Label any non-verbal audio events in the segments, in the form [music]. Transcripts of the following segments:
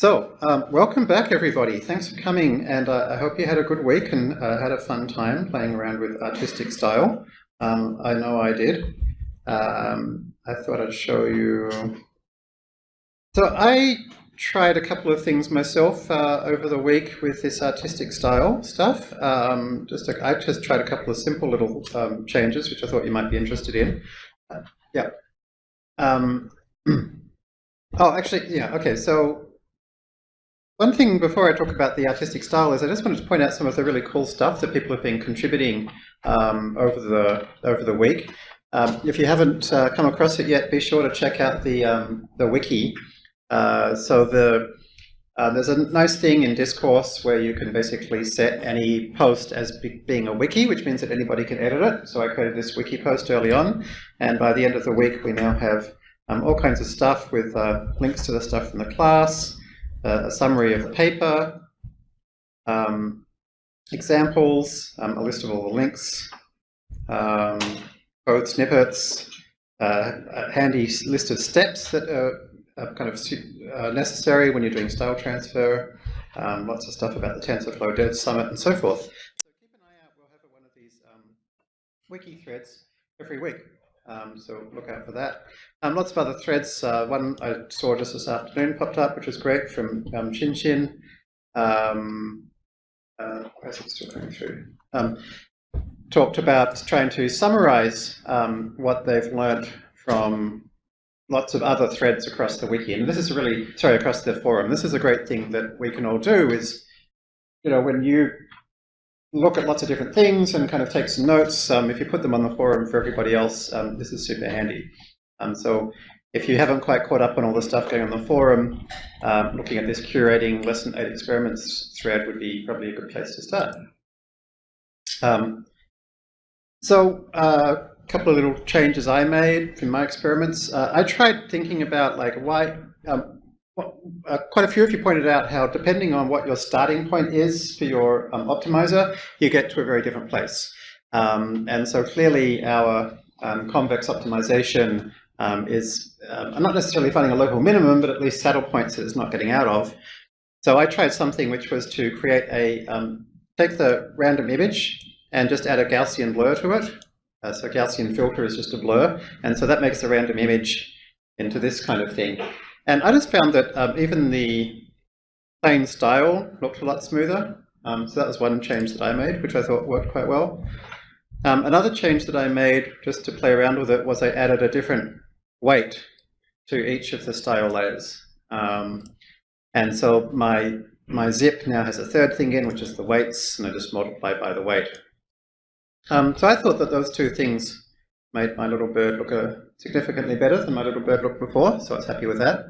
So, um, welcome back everybody. Thanks for coming and uh, I hope you had a good week and uh, had a fun time playing around with artistic style. Um, I know I did. Um, I thought I'd show you. So I tried a couple of things myself uh, over the week with this artistic style stuff. Um, just a, I just tried a couple of simple little um, changes which I thought you might be interested in. Uh, yeah. Um, [clears throat] oh, actually, yeah, okay, so one thing before I talk about the artistic style is I just wanted to point out some of the really cool stuff that people have been contributing um, over the over the week. Um, if you haven't uh, come across it yet, be sure to check out the um, the wiki. Uh, so the uh, there's a nice thing in Discourse where you can basically set any post as be being a wiki, which means that anybody can edit it. So I created this wiki post early on, and by the end of the week, we now have um, all kinds of stuff with uh, links to the stuff from the class, uh, a summary of the paper, um, examples, um, a list of all the links, um, code snippets, uh, a handy list of steps that are, are kind of uh, necessary when you're doing style transfer, um, lots of stuff about the TensorFlow Dev Summit and so forth. So keep an eye out, we'll have one of these um, wiki threads every week. Um, so look out for that. Um, lots of other threads. Uh, one I saw just this afternoon popped up, which was great from um, Chin Chin. Um, uh, still coming through? Um, talked about trying to summarize um, what they've learned from lots of other threads across the wiki. And this is really, sorry, across the forum. This is a great thing that we can all do is, you know, when you look at lots of different things and kind of take some notes. Um, if you put them on the forum for everybody else, um, this is super handy. Um, so if you haven't quite caught up on all the stuff going on the forum, um, looking at this curating lesson 8 experiments thread would be probably a good place to start. Um, so a uh, couple of little changes I made from my experiments. Uh, I tried thinking about like why, um, uh, quite a few of you pointed out how depending on what your starting point is for your um, optimizer, you get to a very different place. Um, and so clearly our um, convex optimization um, is um, not necessarily finding a local minimum, but at least saddle points that it's not getting out of. So I tried something which was to create a, um, take the random image and just add a Gaussian blur to it. Uh, so Gaussian filter is just a blur. And so that makes the random image into this kind of thing. And I just found that um, even the plain style looked a lot smoother. Um, so that was one change that I made, which I thought worked quite well. Um, another change that I made, just to play around with it, was I added a different weight to each of the style layers. Um, and so my, my zip now has a third thing in, which is the weights, and I just multiply by the weight. Um, so I thought that those two things made my little bird look a, significantly better than my little bird looked before, so I was happy with that.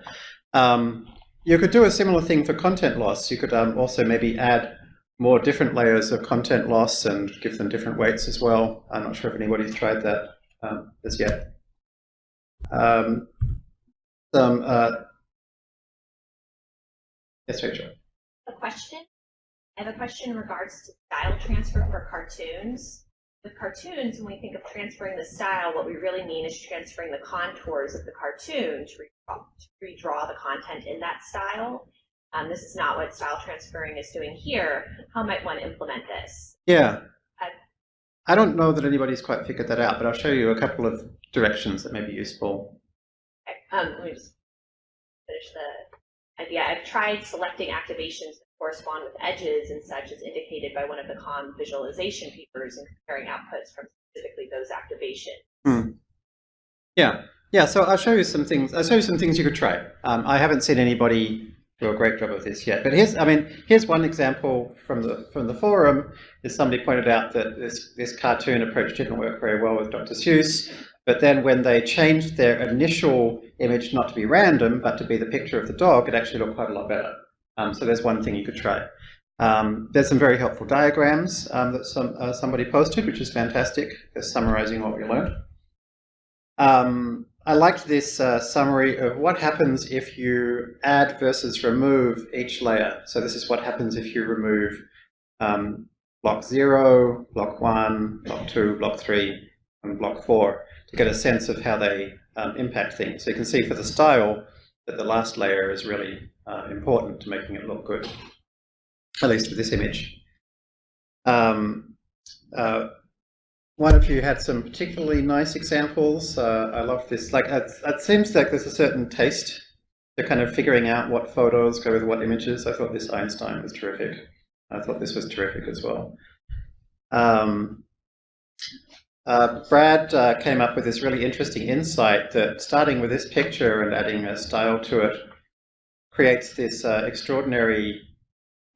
Um, you could do a similar thing for content loss. You could um, also maybe add more different layers of content loss and give them different weights as well. I'm not sure if anybody's tried that um, as yet. Um, uh, yes, Rachel. A question. I have a question in regards to style transfer for cartoons with cartoons, when we think of transferring the style, what we really mean is transferring the contours of the cartoon to redraw, to redraw the content in that style. Um, this is not what style transferring is doing here. How might one implement this? Yeah. Uh, I don't know that anybody's quite figured that out, but I'll show you a couple of directions that may be useful. Okay. Um, let me just finish the idea. I've tried selecting activations that correspond with edges and such as indicated by one of the COM visualization papers and comparing outputs from specifically those activations. Mm. Yeah, yeah. So I'll show you some things. I'll show you some things you could try. Um, I haven't seen anybody do a great job of this yet, but here's, I mean, here's one example from the from the forum. Is somebody pointed out that this this cartoon approach didn't work very well with Dr. Seuss, but then when they changed their initial image not to be random, but to be the picture of the dog, it actually looked quite a lot better. Um, so there's one thing you could try. Um, there's some very helpful diagrams um, that some, uh, somebody posted, which is fantastic, just summarizing what we learned. Um, I liked this uh, summary of what happens if you add versus remove each layer. So this is what happens if you remove um, block 0, block 1, block 2, block 3, and block 4 to get a sense of how they um, impact things. So you can see for the style that the last layer is really uh, important to making it look good, at least with this image. Um, uh, one of you had some particularly nice examples. Uh, I love this. Like, it, it seems like there's a certain taste to kind of figuring out what photos go with what images. I thought this Einstein was terrific. I thought this was terrific as well. Um, uh, Brad uh, came up with this really interesting insight that starting with this picture and adding a style to it creates this uh, extraordinary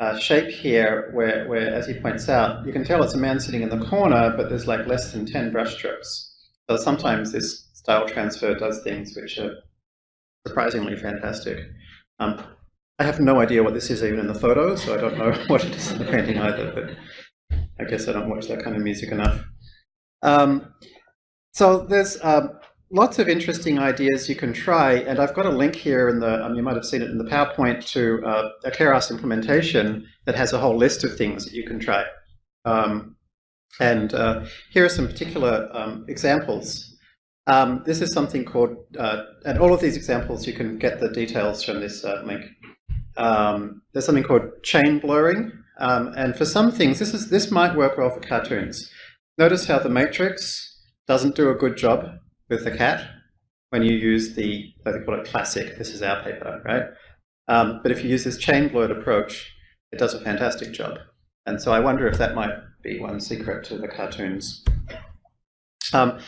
uh, shape here where, where, as he points out, you can tell it's a man sitting in the corner, but there's like less than 10 brush strokes. So sometimes this style transfer does things which are surprisingly fantastic. Um, I have no idea what this is even in the photo, so I don't know [laughs] what it is in the painting either, but I guess I don't watch that kind of music enough. Um, so there's um, lots of interesting ideas you can try, and I've got a link here in the, um, you might have seen it in the PowerPoint, to uh, a Keras implementation that has a whole list of things that you can try. Um, and uh, here are some particular um, examples. Um, this is something called, uh, and all of these examples you can get the details from this uh, link. There's something called chain blurring, um, and for some things, this is this might work well for cartoons. Notice how the matrix doesn't do a good job with the cat when you use the, they call it classic, this is our paper, right? Um, but if you use this chain blurred approach, it does a fantastic job. And so I wonder if that might be one secret to the cartoons. Um,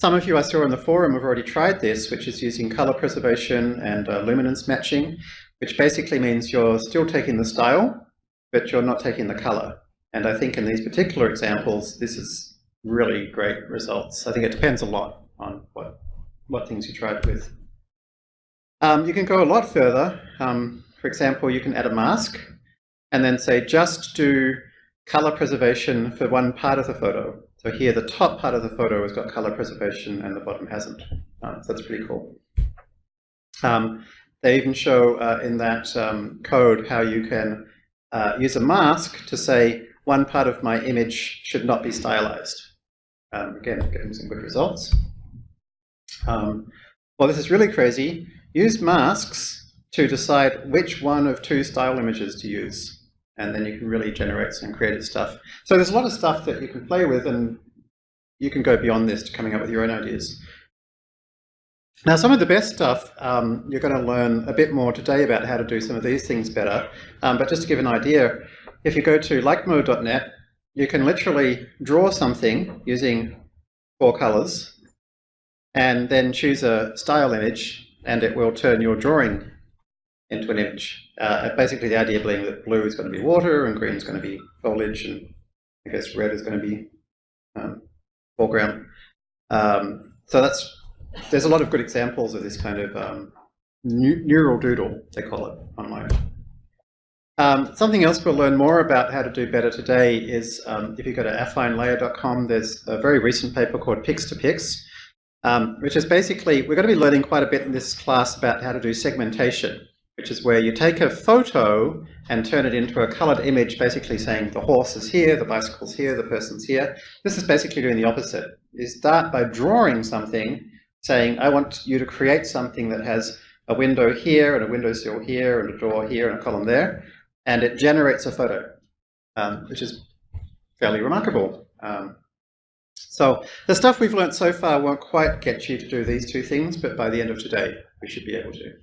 some of you I saw in the forum have already tried this, which is using color preservation and uh, luminance matching, which basically means you're still taking the style, but you're not taking the color. And I think in these particular examples, this is really great results. I think it depends a lot on what, what things you tried with. Um, you can go a lot further. Um, for example, you can add a mask and then say just do color preservation for one part of the photo. So here the top part of the photo has got color preservation and the bottom hasn't. Um, so that's pretty cool. Um, they even show uh, in that um, code how you can uh, use a mask to say one part of my image should not be stylized. Um, again, getting some good results. Um, well, this is really crazy. Use masks to decide which one of two style images to use. And then you can really generate some creative stuff. So there's a lot of stuff that you can play with and you can go beyond this to coming up with your own ideas. Now, some of the best stuff, um, you're going to learn a bit more today about how to do some of these things better. Um, but just to give an idea, if you go to likemo.net, you can literally draw something using four colors and then choose a style image and it will turn your drawing into an image. Uh, basically the idea being that blue is going to be water and green is going to be foliage and I guess red is going to be um, foreground. Um, so that's there's a lot of good examples of this kind of um, neural doodle, they call it online. Um, something else we'll learn more about how to do better today is um, if you go to affinelayer.com, there's a very recent paper called Pix to Pix, um, which is basically, we're going to be learning quite a bit in this class about how to do segmentation, which is where you take a photo and turn it into a colored image, basically saying the horse is here, the bicycle's here, the person's here. This is basically doing the opposite. You start by drawing something, saying, I want you to create something that has a window here and a windowsill here and a door here and a column there, and it generates a photo, um, which is fairly remarkable. Um, so the stuff we've learned so far won't quite get you to do these two things, but by the end of today, we should be able to.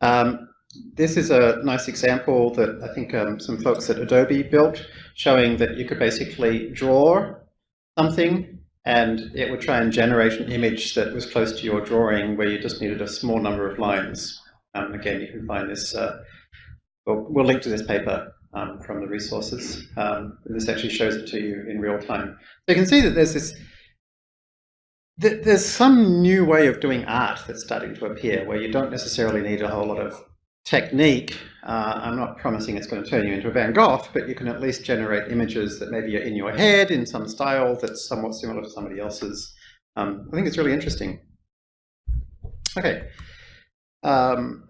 Um, this is a nice example that I think um, some folks at Adobe built, showing that you could basically draw something and it would try and generate an image that was close to your drawing where you just needed a small number of lines. Um, again, you can find this, uh, we'll, link to this paper um, from the resources. Um, this actually shows it to you in real time. So you can see that there's this, th there's some new way of doing art that's starting to appear where you don't necessarily need a whole lot of technique. Uh, I'm not promising it's going to turn you into a Van Gogh, but you can at least generate images that maybe are in your head in some style that's somewhat similar to somebody else's. Um, I think it's really interesting. Okay. Um,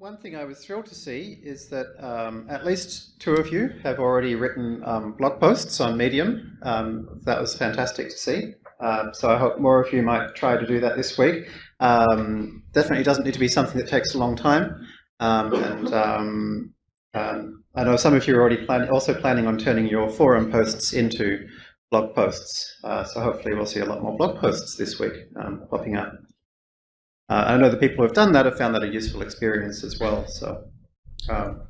one thing I was thrilled to see is that um, at least two of you have already written um, blog posts on Medium. Um, that was fantastic to see. Uh, so I hope more of you might try to do that this week. Um, definitely doesn't need to be something that takes a long time. Um, and um, um, I know some of you are already plan also planning on turning your forum posts into blog posts. Uh, so hopefully we'll see a lot more blog posts this week um, popping up. Uh, I know the people who have done that have found that a useful experience as well. So, um,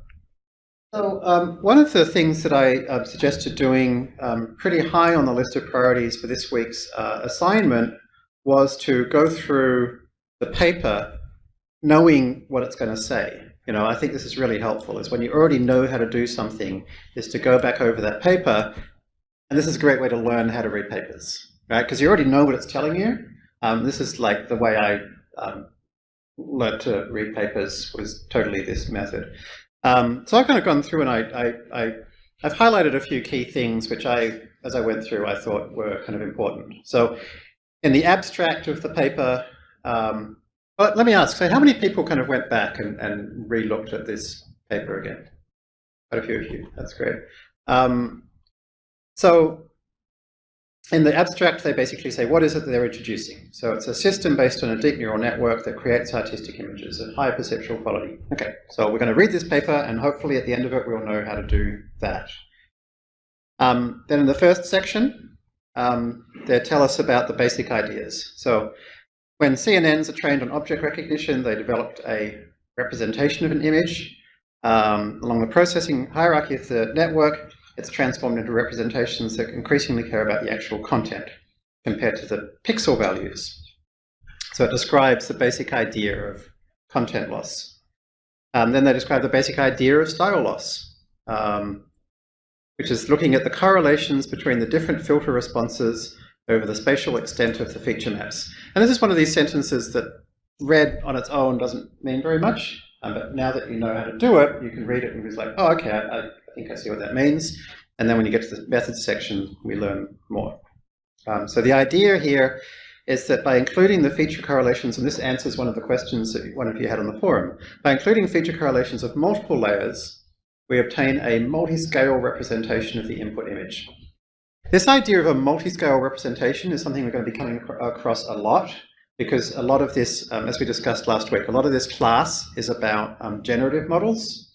so um, one of the things that I uh, suggested doing um, pretty high on the list of priorities for this week's uh, assignment was to go through the paper knowing what it's going to say. You know, I think this is really helpful, is when you already know how to do something, is to go back over that paper, and this is a great way to learn how to read papers, right? Because you already know what it's telling you. Um, this is like the way I um, learned to read papers was totally this method. Um, so I've kind of gone through and I, I, I, I've highlighted a few key things which I, as I went through, I thought were kind of important. So in the abstract of the paper, um, but let me ask, so how many people kind of went back and, and re-looked at this paper again? Quite a few of you, that's great. Um, so in the abstract, they basically say, what is it that they're introducing? So it's a system based on a deep neural network that creates artistic images of high perceptual quality. Okay, so we're going to read this paper, and hopefully at the end of it, we'll know how to do that. Um, then in the first section, um, they tell us about the basic ideas. So when CNNs are trained on object recognition, they developed a representation of an image. Um, along the processing hierarchy of the network, it's transformed into representations that increasingly care about the actual content compared to the pixel values. So it describes the basic idea of content loss. Um, then they describe the basic idea of style loss, um, which is looking at the correlations between the different filter responses over the spatial extent of the feature maps. And this is one of these sentences that read on its own doesn't mean very much, um, but now that you know how to do it, you can read it and be like, oh, okay, I, I think I see what that means. And then when you get to the methods section, we learn more. Um, so the idea here is that by including the feature correlations, and this answers one of the questions that one of you had on the forum, by including feature correlations of multiple layers, we obtain a multi-scale representation of the input image. This idea of a multi-scale representation is something we're going to be coming across a lot because a lot of this, um, as we discussed last week, a lot of this class is about um, generative models.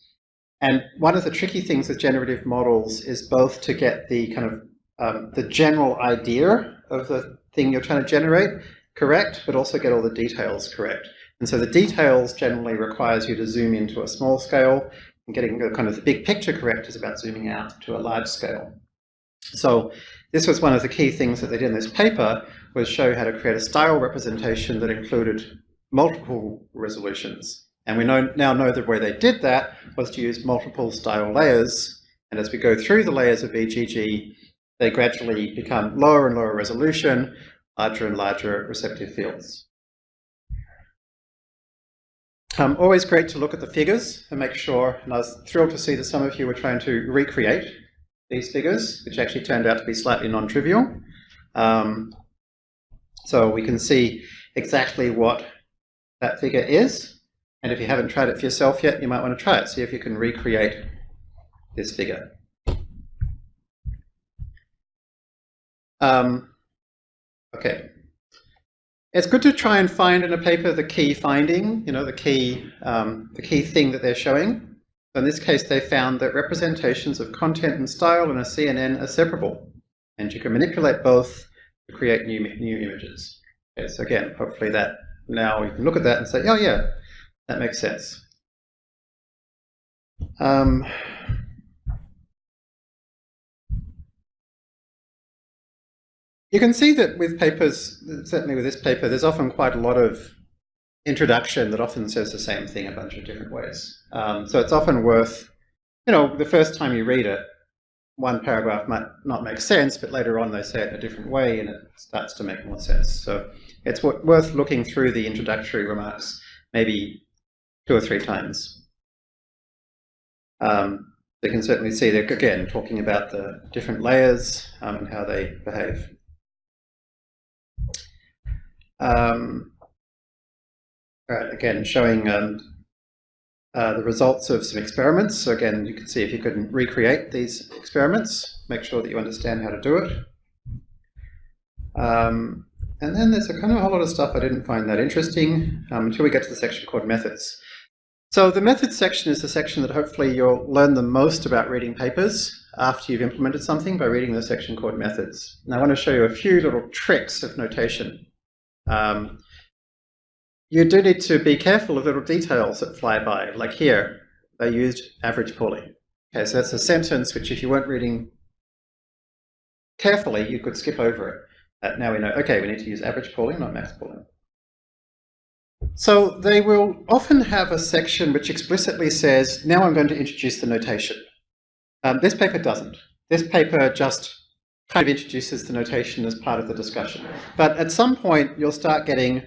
And one of the tricky things with generative models is both to get the kind of um, the general idea of the thing you're trying to generate correct, but also get all the details correct. And so the details generally requires you to zoom into a small scale, and getting the kind of the big picture correct is about zooming out to a large scale. So this was one of the key things that they did in this paper, was show how to create a style representation that included multiple resolutions. And we know, now know that where they did that was to use multiple style layers. And as we go through the layers of VGG, they gradually become lower and lower resolution, larger and larger receptive fields. Um, always great to look at the figures and make sure, and I was thrilled to see that some of you were trying to recreate these figures, which actually turned out to be slightly non-trivial. Um, so we can see exactly what that figure is. And if you haven't tried it for yourself yet, you might want to try it. See if you can recreate this figure. Um, okay. It's good to try and find in a paper the key finding, you know, the key, um, the key thing that they're showing. In this case, they found that representations of content and style in a CNN are separable, and you can manipulate both to create new, new images. Okay, so again, hopefully that now you can look at that and say, oh yeah, that makes sense. Um, you can see that with papers, certainly with this paper, there's often quite a lot of introduction that often says the same thing a bunch of different ways. Um, so it's often worth, you know, the first time you read it, one paragraph might not make sense, but later on they say it in a different way and it starts to make more sense. So it's worth looking through the introductory remarks, maybe two or three times. Um, they can certainly see they're, again, talking about the different layers um, and how they behave. Um, right, again, showing um, uh, the results of some experiments. So again, you can see if you can recreate these experiments, make sure that you understand how to do it. Um, and then there's a kind of a whole lot of stuff I didn't find that interesting um, until we get to the section called methods. So the methods section is the section that hopefully you'll learn the most about reading papers after you've implemented something by reading the section called methods. And I want to show you a few little tricks of notation. Um, you do need to be careful of little details that fly by, like here, they used average pooling. Okay, so that's a sentence which if you weren't reading carefully, you could skip over it. Uh, now we know, okay, we need to use average pooling, not max pooling. So they will often have a section which explicitly says, now I'm going to introduce the notation. Um, this paper doesn't. This paper just kind of introduces the notation as part of the discussion. But at some point, you'll start getting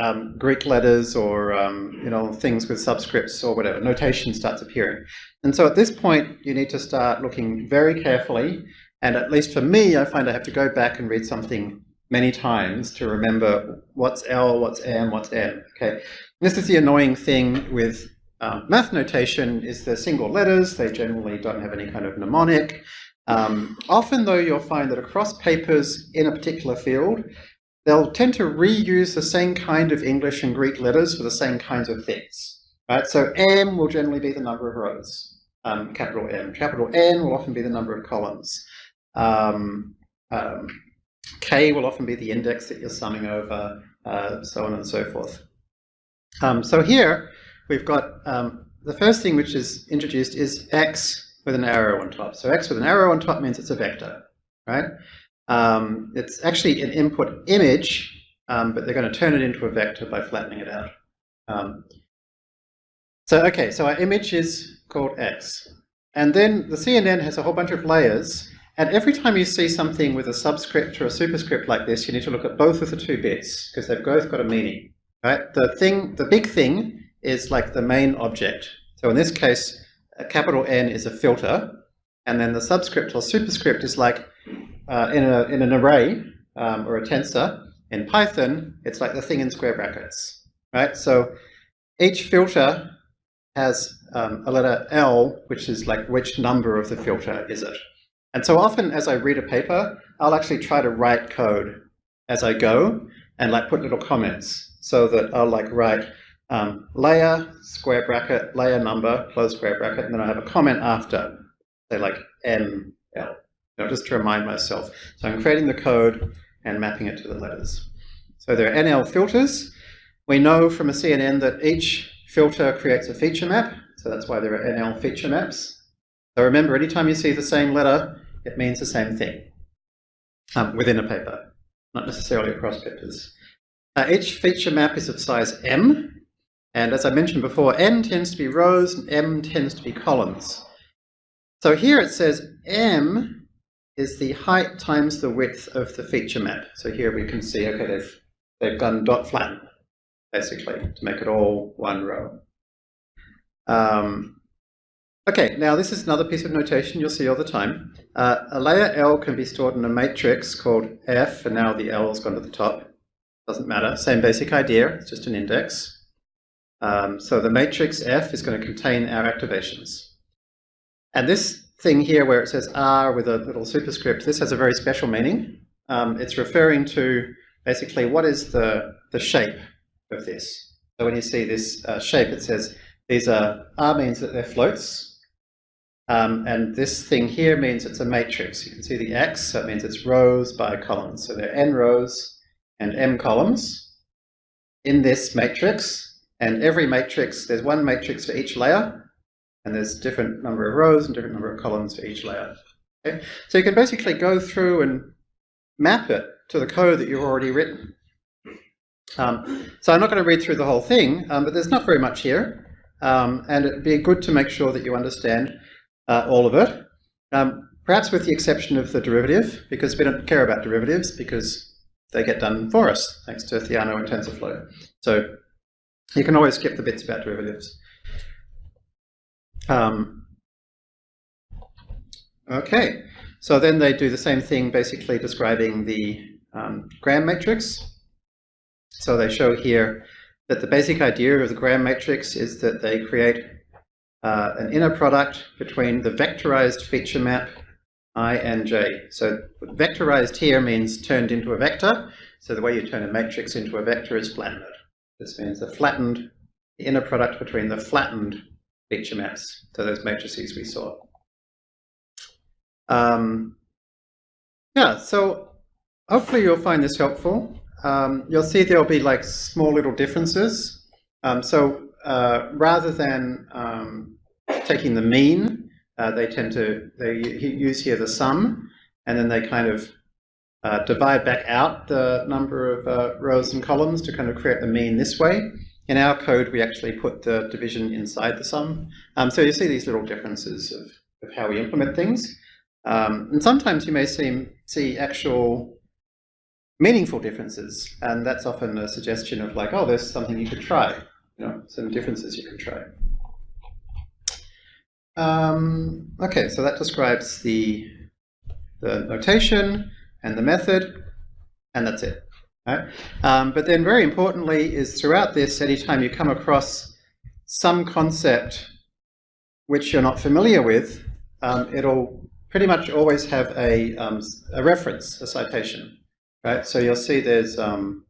um, Greek letters or um, you know things with subscripts or whatever, notation starts appearing. And so at this point, you need to start looking very carefully. And at least for me, I find I have to go back and read something many times to remember what's L, what's M, what's N. Okay, this is the annoying thing with um, math notation is the single letters. They generally don't have any kind of mnemonic. Um, often, though, you'll find that across papers in a particular field, they'll tend to reuse the same kind of English and Greek letters for the same kinds of things. Right? So M will generally be the number of rows, um, capital M. Capital N will often be the number of columns. Um, um, K will often be the index that you're summing over, uh, so on and so forth. Um, so here we've got um, the first thing which is introduced is X with an arrow on top. So X with an arrow on top means it's a vector, right? Um, it's actually an input image, um, but they're going to turn it into a vector by flattening it out. Um, so, okay, so our image is called X. And then the CNN has a whole bunch of layers. And every time you see something with a subscript or a superscript like this, you need to look at both of the two bits because they've both got a meaning. Right? The thing, the big thing is like the main object. So in this case, a capital N is a filter, and then the subscript or superscript is like uh, in, a, in an array um, or a tensor, in Python, it's like the thing in square brackets, right? So each filter has um, a letter L, which is like which number of the filter is it. And so often as I read a paper, I'll actually try to write code as I go and like put little comments so that I'll like write um, layer, square bracket, layer number, close square bracket, and then I have a comment after, say like ML know, just to remind myself. So I'm creating the code and mapping it to the letters. So there are NL filters. We know from a CNN that each filter creates a feature map. So that's why there are NL feature maps. So remember, anytime you see the same letter, it means the same thing um, within a paper, not necessarily across papers. Uh, each feature map is of size M. And as I mentioned before, N tends to be rows and M tends to be columns. So here it says M is the height times the width of the feature map. So here we can see, okay, they've, they've done dot flatten, basically, to make it all one row. Um, okay, now this is another piece of notation you'll see all the time. Uh, a layer L can be stored in a matrix called F, and now the L has gone to the top. Doesn't matter, same basic idea, it's just an index. Um, so the matrix F is going to contain our activations. And this thing here where it says R with a little superscript, this has a very special meaning. Um, it's referring to basically what is the, the shape of this. So when you see this uh, shape, it says these are, R means that they're floats. Um, and this thing here means it's a matrix. You can see the X, so it means it's rows by columns. So there are N rows and M columns in this matrix. And every matrix, there's one matrix for each layer. And there's different number of rows and different number of columns for each layer. Okay? So you can basically go through and map it to the code that you've already written. Um, so I'm not going to read through the whole thing, um, but there's not very much here. Um, and it'd be good to make sure that you understand uh, all of it. Um, perhaps with the exception of the derivative, because we don't care about derivatives because they get done for us, thanks to Theano and TensorFlow. So you can always skip the bits about derivatives. Um, okay, so then they do the same thing, basically describing the um, Gram matrix. So they show here that the basic idea of the Gram matrix is that they create uh, an inner product between the vectorized feature map I and j. So vectorized here means turned into a vector. So the way you turn a matrix into a vector is flattened. This means the flattened, the inner product between the flattened feature maps. So those matrices we saw. Um, yeah, so hopefully you'll find this helpful. Um, you'll see there'll be like small little differences. Um, so uh, rather than um, taking the mean, uh, they tend to, they use here the sum, and then they kind of uh, divide back out the number of uh, rows and columns to kind of create the mean this way. In our code, we actually put the division inside the sum. Um, so you see these little differences of, of how we implement things. Um, and sometimes you may see, see actual meaningful differences, and that's often a suggestion of like, oh, there's something you could try, you know, some differences you can try. Um, okay, so that describes the, the notation and the method, and that's it. Right? Um, but then very importantly is throughout this, anytime you come across some concept which you're not familiar with, um, it'll pretty much always have a, um, a reference, a citation. Right? So you'll see there's um,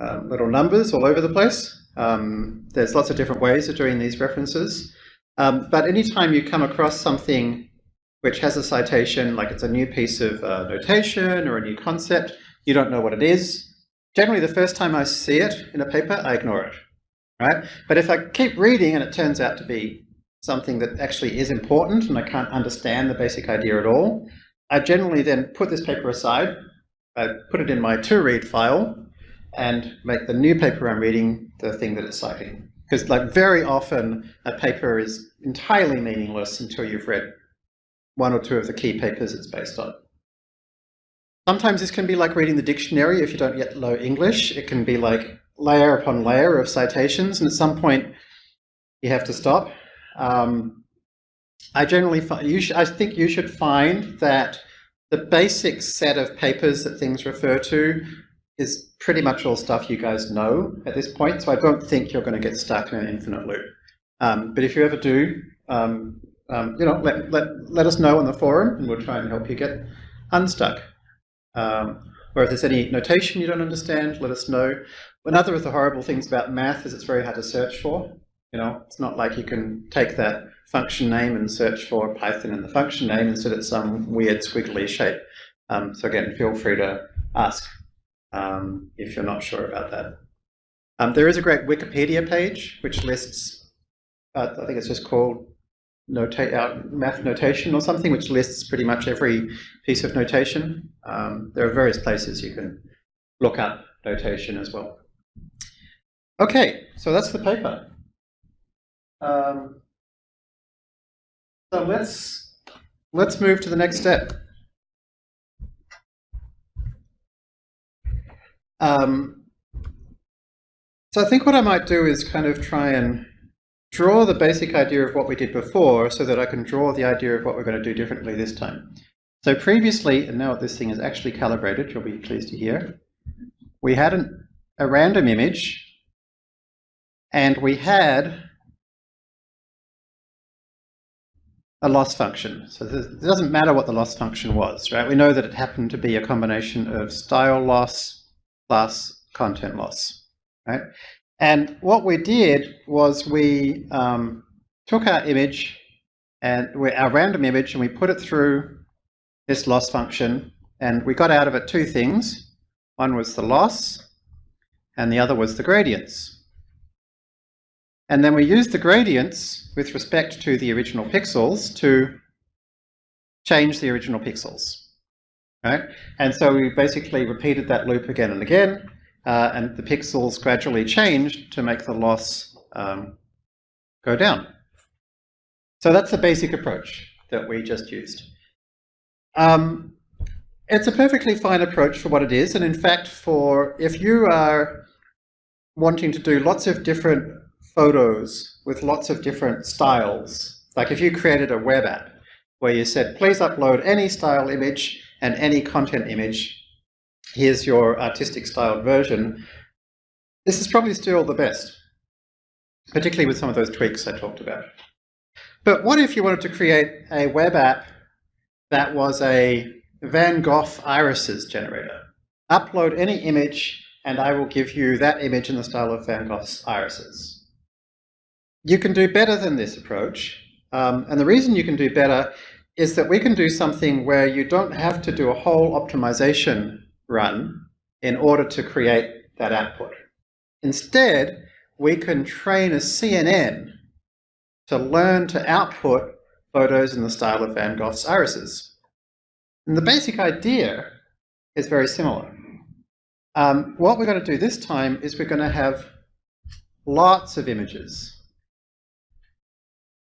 uh, little numbers all over the place. Um, there's lots of different ways of doing these references. Um, but anytime you come across something which has a citation, like it's a new piece of uh, notation or a new concept, you don't know what it is. Generally, the first time I see it in a paper, I ignore it. Right? But if I keep reading and it turns out to be something that actually is important and I can't understand the basic idea at all, I generally then put this paper aside, I put it in my to-read file, and make the new paper I'm reading the thing that it's citing. Because like very often a paper is entirely meaningless until you've read one or two of the key papers it's based on. Sometimes this can be like reading the dictionary if you don't yet know English. It can be like layer upon layer of citations, and at some point you have to stop. Um, I generally find, you I think you should find that the basic set of papers that things refer to is pretty much all stuff you guys know at this point, so I don't think you're going to get stuck in an infinite loop. Um, but if you ever do, um, um, you know, let, let, let us know on the forum and we'll try and help you get unstuck. Um, or if there's any notation you don't understand, let us know. Another of the horrible things about math is it's very hard to search for. You know, it's not like you can take that function name and search for Python in the function name instead it's some weird squiggly shape. Um, so again, feel free to ask um, if you're not sure about that. Um, there is a great Wikipedia page which lists, uh, I think it's just called nota uh, math notation or something, which lists pretty much every piece of notation. Um, there are various places you can look up notation as well. Okay, so that's the paper. Um, so let's let's move to the next step. Um, so I think what I might do is kind of try and draw the basic idea of what we did before so that I can draw the idea of what we're going to do differently this time. So previously, and now this thing is actually calibrated, you'll be pleased to hear, we had an, a random image and we had a loss function. So it doesn't matter what the loss function was, right? We know that it happened to be a combination of style loss plus content loss, right? And what we did was we um, took our image and we, our random image and we put it through this loss function and we got out of it two things. One was the loss and the other was the gradients. And then we used the gradients with respect to the original pixels to change the original pixels. Right? And so we basically repeated that loop again and again, uh, and the pixels gradually changed to make the loss um, go down. So that's the basic approach that we just used. Um, it's a perfectly fine approach for what it is, and in fact, for if you are wanting to do lots of different photos with lots of different styles, like if you created a web app where you said, please upload any style image and any content image. Here's your artistic styled version. This is probably still the best, particularly with some of those tweaks I talked about. But what if you wanted to create a web app that was a Van Gogh irises generator? Upload any image and I will give you that image in the style of Van Gogh's irises. You can do better than this approach. Um, and the reason you can do better is that we can do something where you don't have to do a whole optimization run in order to create that output. Instead, we can train a CNN to learn to output photos in the style of Van Gogh's irises. And the basic idea is very similar. Um, what we're going to do this time is we're going to have lots of images.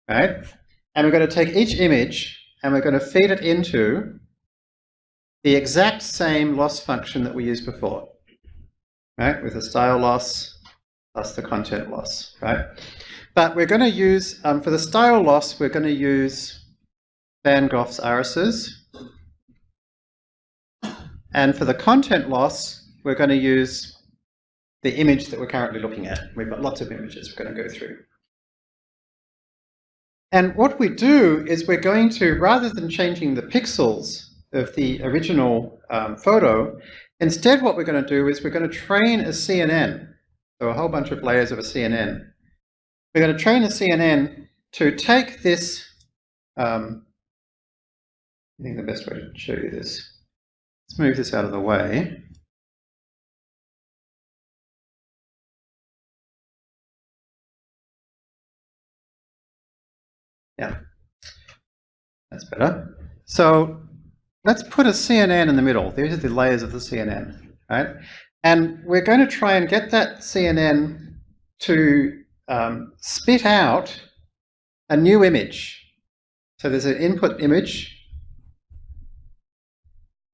Right? And we're going to take each image and we're going to feed it into the exact same loss function that we used before. Right? With the style loss plus the content loss. Right? But we're going to use, um, for the style loss, we're going to use Van Gogh's irises. And for the content loss, we're going to use the image that we're currently looking at. We've got lots of images we're going to go through. And what we do is we're going to, rather than changing the pixels of the original um, photo, instead what we're going to do is we're going to train a CNN, so a whole bunch of layers of a CNN. We're going to train a CNN to take this, um, I think the best way to show you this, let's move this out of the way. That's better. So let's put a CNN in the middle. These are the layers of the CNN, right? And we're going to try and get that CNN to um, spit out a new image. So there's an input image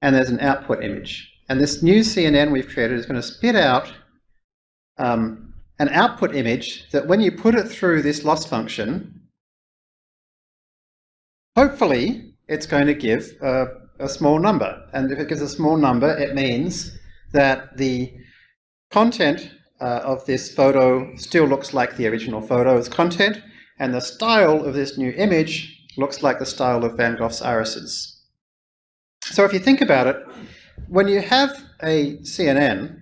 and there's an output image. And this new CNN we've created is going to spit out um, an output image that when you put it through this loss function, Hopefully, it's going to give a, a small number. And if it gives a small number, it means that the content uh, of this photo still looks like the original photo's content, and the style of this new image looks like the style of Van Gogh's irises. So if you think about it, when you have a CNN,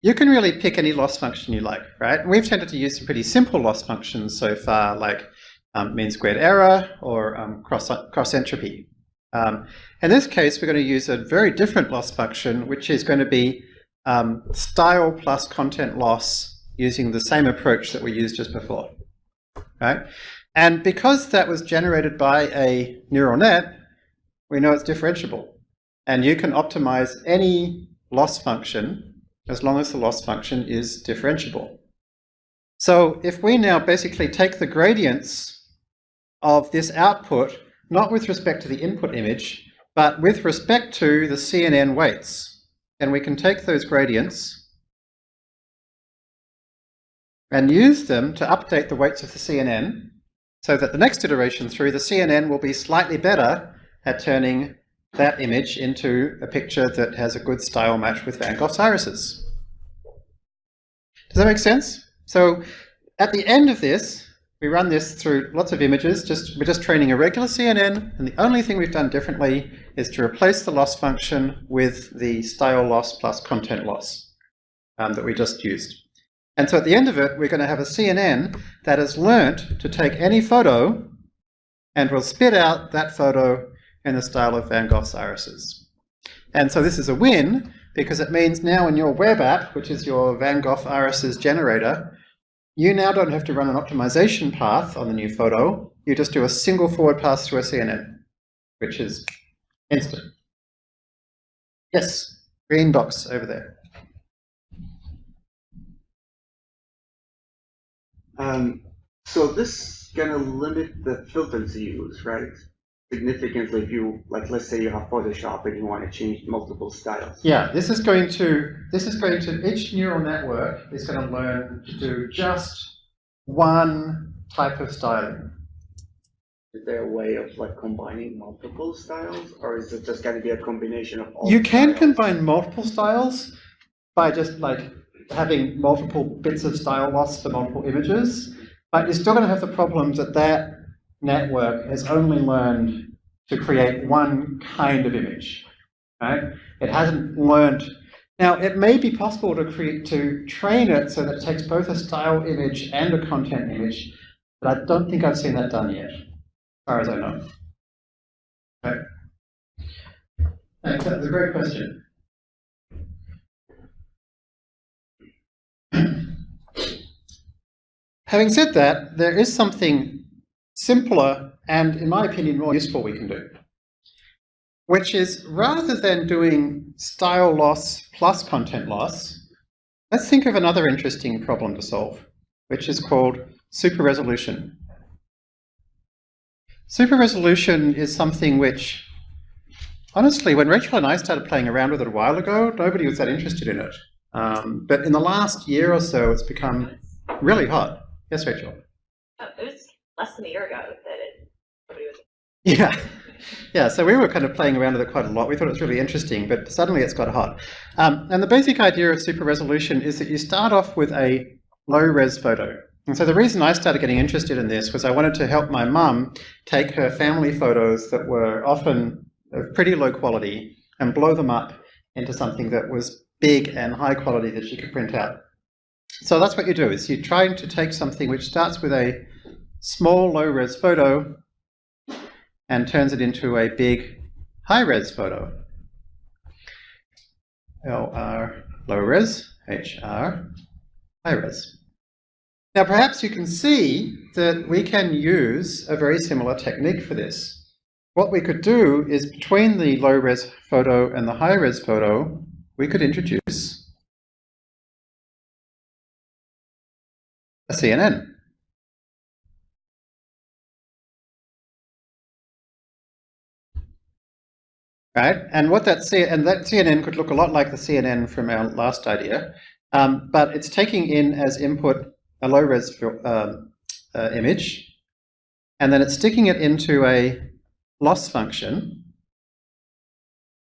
you can really pick any loss function you like, right? We've tended to use some pretty simple loss functions so far, like um, mean squared error or um, cross, cross entropy. Um, in this case, we're going to use a very different loss function, which is going to be um, style plus content loss using the same approach that we used just before. Right? And because that was generated by a neural net, we know it's differentiable. And you can optimize any loss function as long as the loss function is differentiable. So if we now basically take the gradients of this output, not with respect to the input image, but with respect to the CNN weights. And we can take those gradients and use them to update the weights of the CNN so that the next iteration through the CNN will be slightly better at turning that image into a picture that has a good style match with Van Gogh's irises. Does that make sense? So at the end of this, we run this through lots of images, just we're just training a regular CNN, and the only thing we've done differently is to replace the loss function with the style loss plus content loss um, that we just used. And so at the end of it, we're going to have a CNN that has learnt to take any photo and will spit out that photo in the style of Van Gogh's irises. And so this is a win because it means now in your web app, which is your Van Gogh irises generator, you now don't have to run an optimization path on the new photo. You just do a single forward pass through a CNN, which is instant. Yes, green box over there. Um, so this is going to limit the filters you use, right? Significantly if you, like, let's say you have Photoshop and you want to change multiple styles. Yeah, this is going to, this is going to, each neural network is going to learn to do just one type of styling. Is there a way of like combining multiple styles or is it just going to be a combination of all You can styles? combine multiple styles by just like having multiple bits of style loss for multiple images. But you're still going to have the problem that that network has only learned to create one kind of image, right? It hasn't learned. Now, it may be possible to create to train it so that it takes both a style image and a content image, but I don't think I've seen that done yet, as far as I know. Okay. That's a great question. [clears throat] Having said that, there is something simpler and, in my opinion, more useful we can do, which is rather than doing style loss plus content loss, let's think of another interesting problem to solve, which is called super resolution. Super resolution is something which, honestly, when Rachel and I started playing around with it a while ago, nobody was that interested in it. Um, but in the last year or so, it's become really hot. Yes, Rachel. Oh, was less than a year ago that it, was. Yeah. [laughs] Yeah, so we were kind of playing around with it quite a lot. We thought it was really interesting, but suddenly it's got hot. Um, and the basic idea of super resolution is that you start off with a low-res photo. And so the reason I started getting interested in this was I wanted to help my mum take her family photos that were often of pretty low quality and blow them up into something that was big and high quality that she could print out. So that's what you do, is you're trying to take something which starts with a small low-res photo and turns it into a big high-res photo. LR low-res, HR high-res. Now perhaps you can see that we can use a very similar technique for this. What we could do is between the low-res photo and the high-res photo, we could introduce a CNN. Right, and what that C and that CNN could look a lot like the CNN from our last idea, um, but it's taking in as input a low-res um, uh, image, and then it's sticking it into a loss function,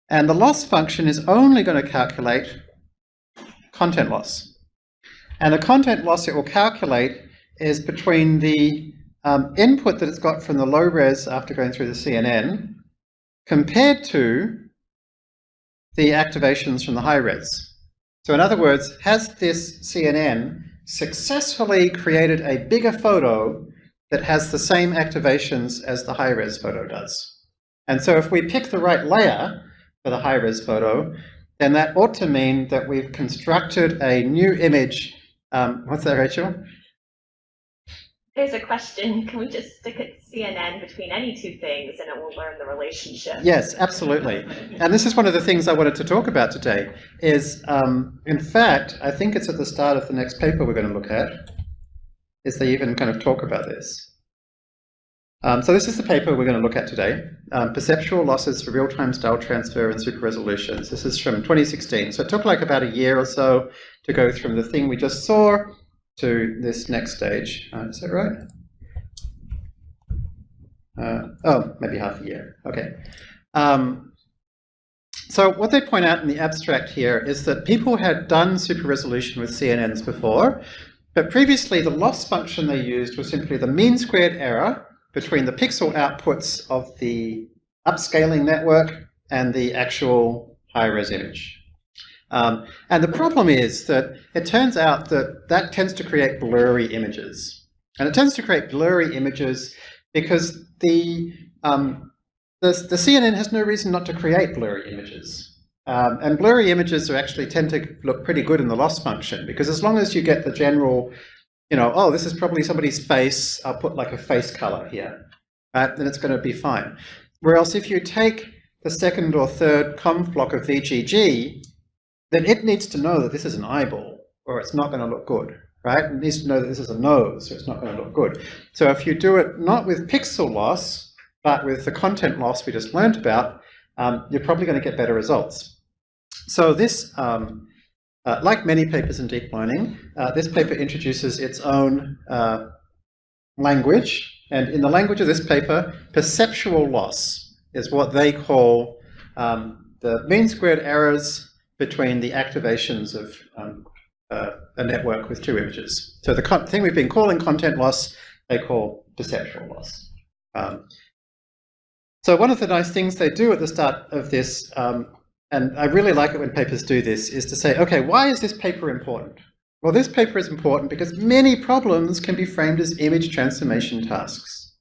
and the loss function is only going to calculate content loss. And the content loss it will calculate is between the um, input that it's got from the low res after going through the CNN compared to the activations from the high res. So in other words, has this CNN successfully created a bigger photo that has the same activations as the high res photo does? And so if we pick the right layer for the high res photo, then that ought to mean that we've constructed a new image um, what's that, Rachel? There's a question. Can we just stick a CNN between any two things and it will learn the relationship? Yes, absolutely. And this is one of the things I wanted to talk about today is, um, in fact, I think it's at the start of the next paper we're going to look at, is they even kind of talk about this. Um, so this is the paper we're going to look at today, um, Perceptual Losses for Real-Time Style Transfer and Super Resolutions. This is from 2016. So it took like about a year or so to go from the thing we just saw to this next stage. Uh, is that right? Uh, oh, maybe half a year. Okay. Um, so what they point out in the abstract here is that people had done super resolution with CNNs before, but previously the loss function they used was simply the mean squared error between the pixel outputs of the upscaling network and the actual high-res image. Um, and the problem is that it turns out that that tends to create blurry images. And it tends to create blurry images because the, um, the, the, CNN has no reason not to create blurry images. Um, and blurry images are actually tend to look pretty good in the loss function because as long as you get the general you know, oh, this is probably somebody's face, I'll put like a face color here, right? Then it's going to be fine. Whereas if you take the second or third conv block of VGG, then it needs to know that this is an eyeball, or it's not going to look good, right? It needs to know that this is a nose, or it's not going to look good. So if you do it not with pixel loss, but with the content loss we just learned about, um, you're probably going to get better results. So this um, uh, like many papers in deep learning, uh, this paper introduces its own uh, language, and in the language of this paper, perceptual loss is what they call um, the mean squared errors between the activations of um, uh, a network with two images. So the thing we've been calling content loss, they call perceptual loss. Um, so one of the nice things they do at the start of this, um, and I really like it when papers do this, is to say, okay, why is this paper important? Well, this paper is important because many problems can be framed as image transformation tasks,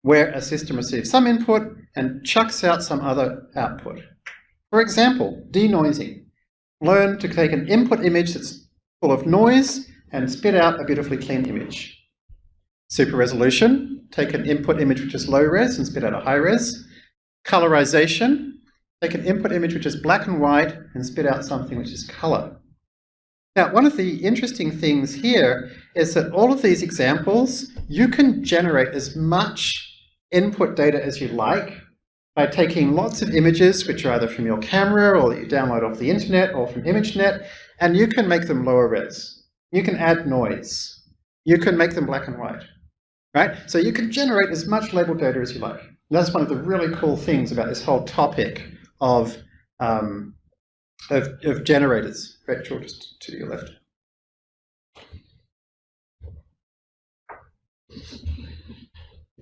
where a system receives some input and chucks out some other output. For example, denoising. Learn to take an input image that's full of noise and spit out a beautifully clean image. Super resolution, take an input image which is low res and spit out a high res. Colorization, take an input image which is black and white and spit out something which is color. Now, one of the interesting things here is that all of these examples, you can generate as much input data as you like by taking lots of images, which are either from your camera or that you download off the internet or from ImageNet, and you can make them lower res. You can add noise. You can make them black and white, right? So you can generate as much label data as you like. And that's one of the really cool things about this whole topic of, um, of, of generators. Rachel, just to your left.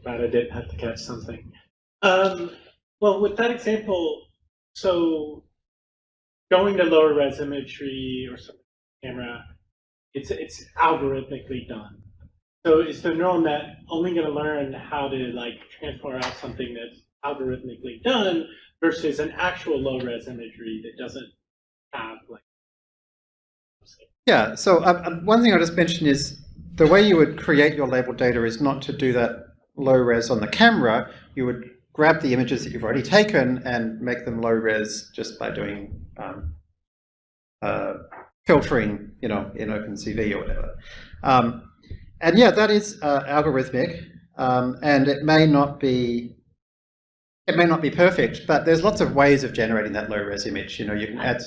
Glad I didn't have to catch something. Um, well, with that example, so going to lower res imagery or some camera, it's it's algorithmically done. So is the neural net only going to learn how to like transform out something that's algorithmically done versus an actual low res imagery that doesn't have like Yeah, so um, um, one thing I just mentioned is the way you would create your label data is not to do that low res on the camera. You would grab the images that you've already taken and make them low res just by doing um, uh, filtering, you know, in OpenCV or whatever. Um, and yeah, that is uh, algorithmic, um, and it may not be it may not be perfect, but there's lots of ways of generating that low res image. You know, you can add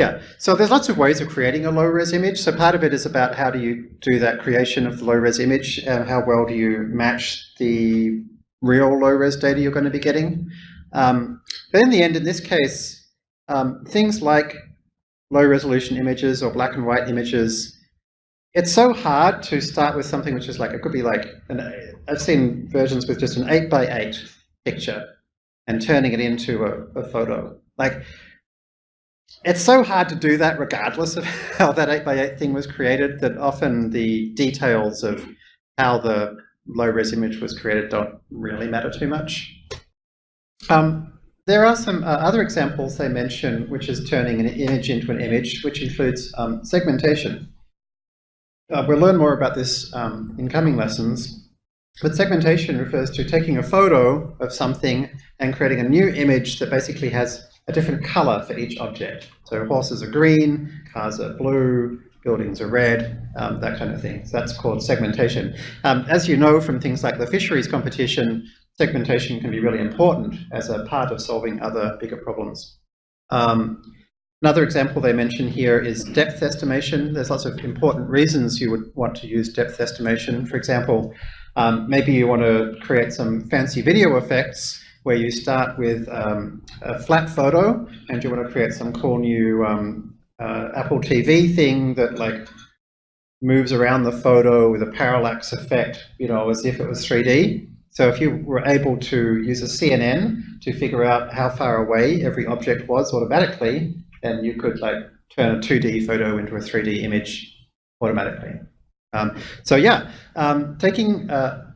yeah, so there's lots of ways of creating a low-res image. So part of it is about how do you do that creation of the low-res image, and how well do you match the real low-res data you're going to be getting. Um, but in the end, in this case, um, things like low-resolution images or black and white images, it's so hard to start with something which is like, it could be like, an, I've seen versions with just an 8 by 8 picture and turning it into a, a photo. Like, it's so hard to do that regardless of [laughs] how that 8x8 thing was created that often the details of how the low-res image was created don't really matter too much. Um, there are some uh, other examples they mention which is turning an image into an image, which includes um, segmentation. Uh, we'll learn more about this um, in coming lessons, but segmentation refers to taking a photo of something and creating a new image that basically has a different color for each object. So horses are green, cars are blue, buildings are red, um, that kind of thing. So that's called segmentation. Um, as you know from things like the fisheries competition, segmentation can be really important as a part of solving other bigger problems. Um, another example they mention here is depth estimation. There's lots of important reasons you would want to use depth estimation. For example, um, maybe you want to create some fancy video effects where you start with um, a flat photo and you want to create some cool new um, uh, Apple TV thing that like moves around the photo with a parallax effect, you know, as if it was 3D. So if you were able to use a CNN to figure out how far away every object was automatically, then you could like turn a 2D photo into a 3D image automatically. Um, so yeah, um, taking uh,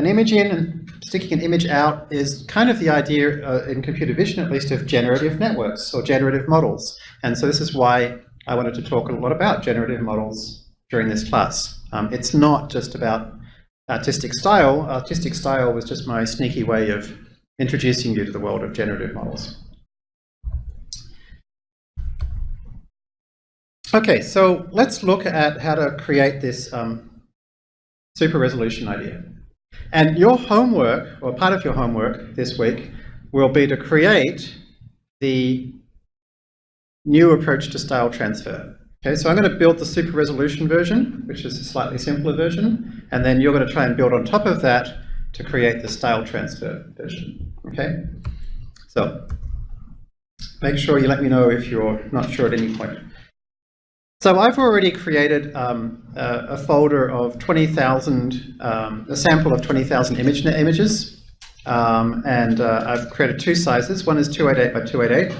an image in and sticking an image out is kind of the idea, uh, in computer vision at least, of generative networks or generative models. And so this is why I wanted to talk a lot about generative models during this class. Um, it's not just about artistic style. Artistic style was just my sneaky way of introducing you to the world of generative models. Okay, so let's look at how to create this um, super resolution idea. And your homework, or part of your homework this week, will be to create the new approach to style transfer. Okay, so I'm going to build the super resolution version, which is a slightly simpler version, and then you're going to try and build on top of that to create the style transfer version. Okay, so make sure you let me know if you're not sure at any point. So I've already created um, a, a folder of 20,000, um, a sample of 20,000 ImageNet images. Um, and uh, I've created two sizes. One is 288 by 288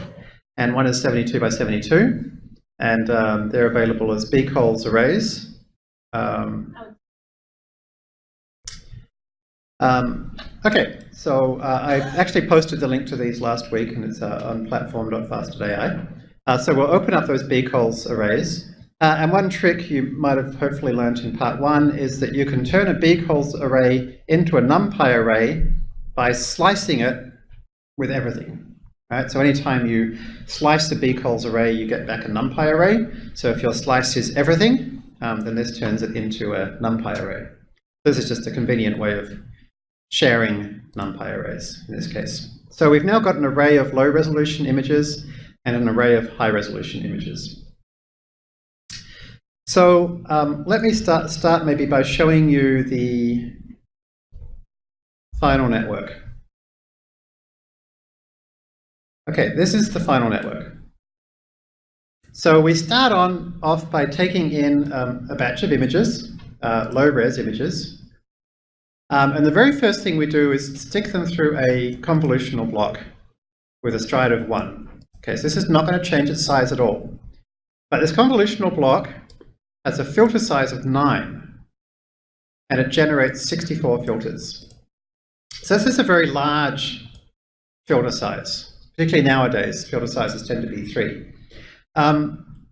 and one is 72 by 72. And um, they're available as bcolz arrays. Um, um, okay, so uh, I actually posted the link to these last week and it's uh, on platform.fast.ai. Uh, so we'll open up those bcolz arrays. Uh, and one trick you might have hopefully learned in part one is that you can turn a bcolz array into a numpy array by slicing it with everything. Right? So anytime you slice the bcolz array, you get back a numpy array. So if your slice is everything, um, then this turns it into a numpy array. This is just a convenient way of sharing numpy arrays in this case. So we've now got an array of low resolution images and an array of high resolution images. So um, let me start, start maybe by showing you the final network. Okay, this is the final network. So we start on off by taking in um, a batch of images, uh, low-res images, um, and the very first thing we do is stick them through a convolutional block with a stride of one. Okay, so this is not going to change its size at all. But this convolutional block has a filter size of 9, and it generates 64 filters. So this is a very large filter size, particularly nowadays, filter sizes tend to be 3. Um,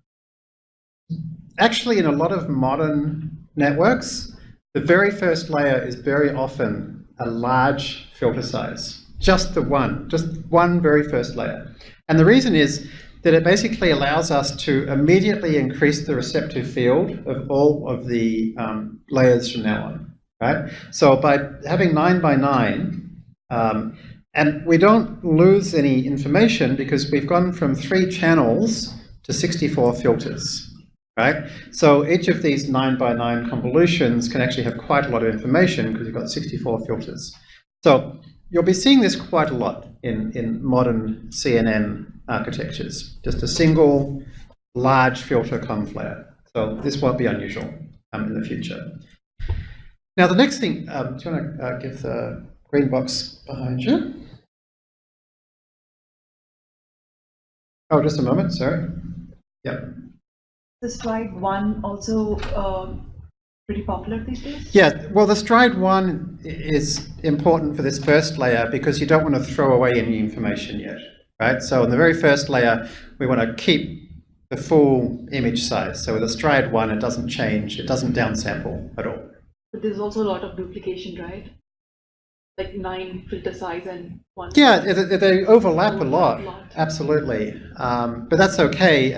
actually, in a lot of modern networks, the very first layer is very often a large filter size, just the one, just one very first layer. And the reason is that it basically allows us to immediately increase the receptive field of all of the um, layers from now on, right? So by having nine by nine, um, and we don't lose any information because we've gone from three channels to 64 filters, right? So each of these nine by nine convolutions can actually have quite a lot of information because you've got 64 filters. So you'll be seeing this quite a lot in, in modern CNN architectures, just a single large filter layer. So this won't be unusual um, in the future. Now the next thing, um, do you want to uh, give the green box behind you? Oh, just a moment, sorry. Yep. The stride one also uh, pretty popular these days? Yeah, well the stride one is important for this first layer because you don't want to throw away any information yet right? So in the very first layer, we want to keep the full image size. So with a stride one, it doesn't change, it doesn't downsample at all. But there's also a lot of duplication, right? Like nine filter size and one. Yeah, they, they overlap, Overlap a lot, a lot. absolutely. Um, but that's okay.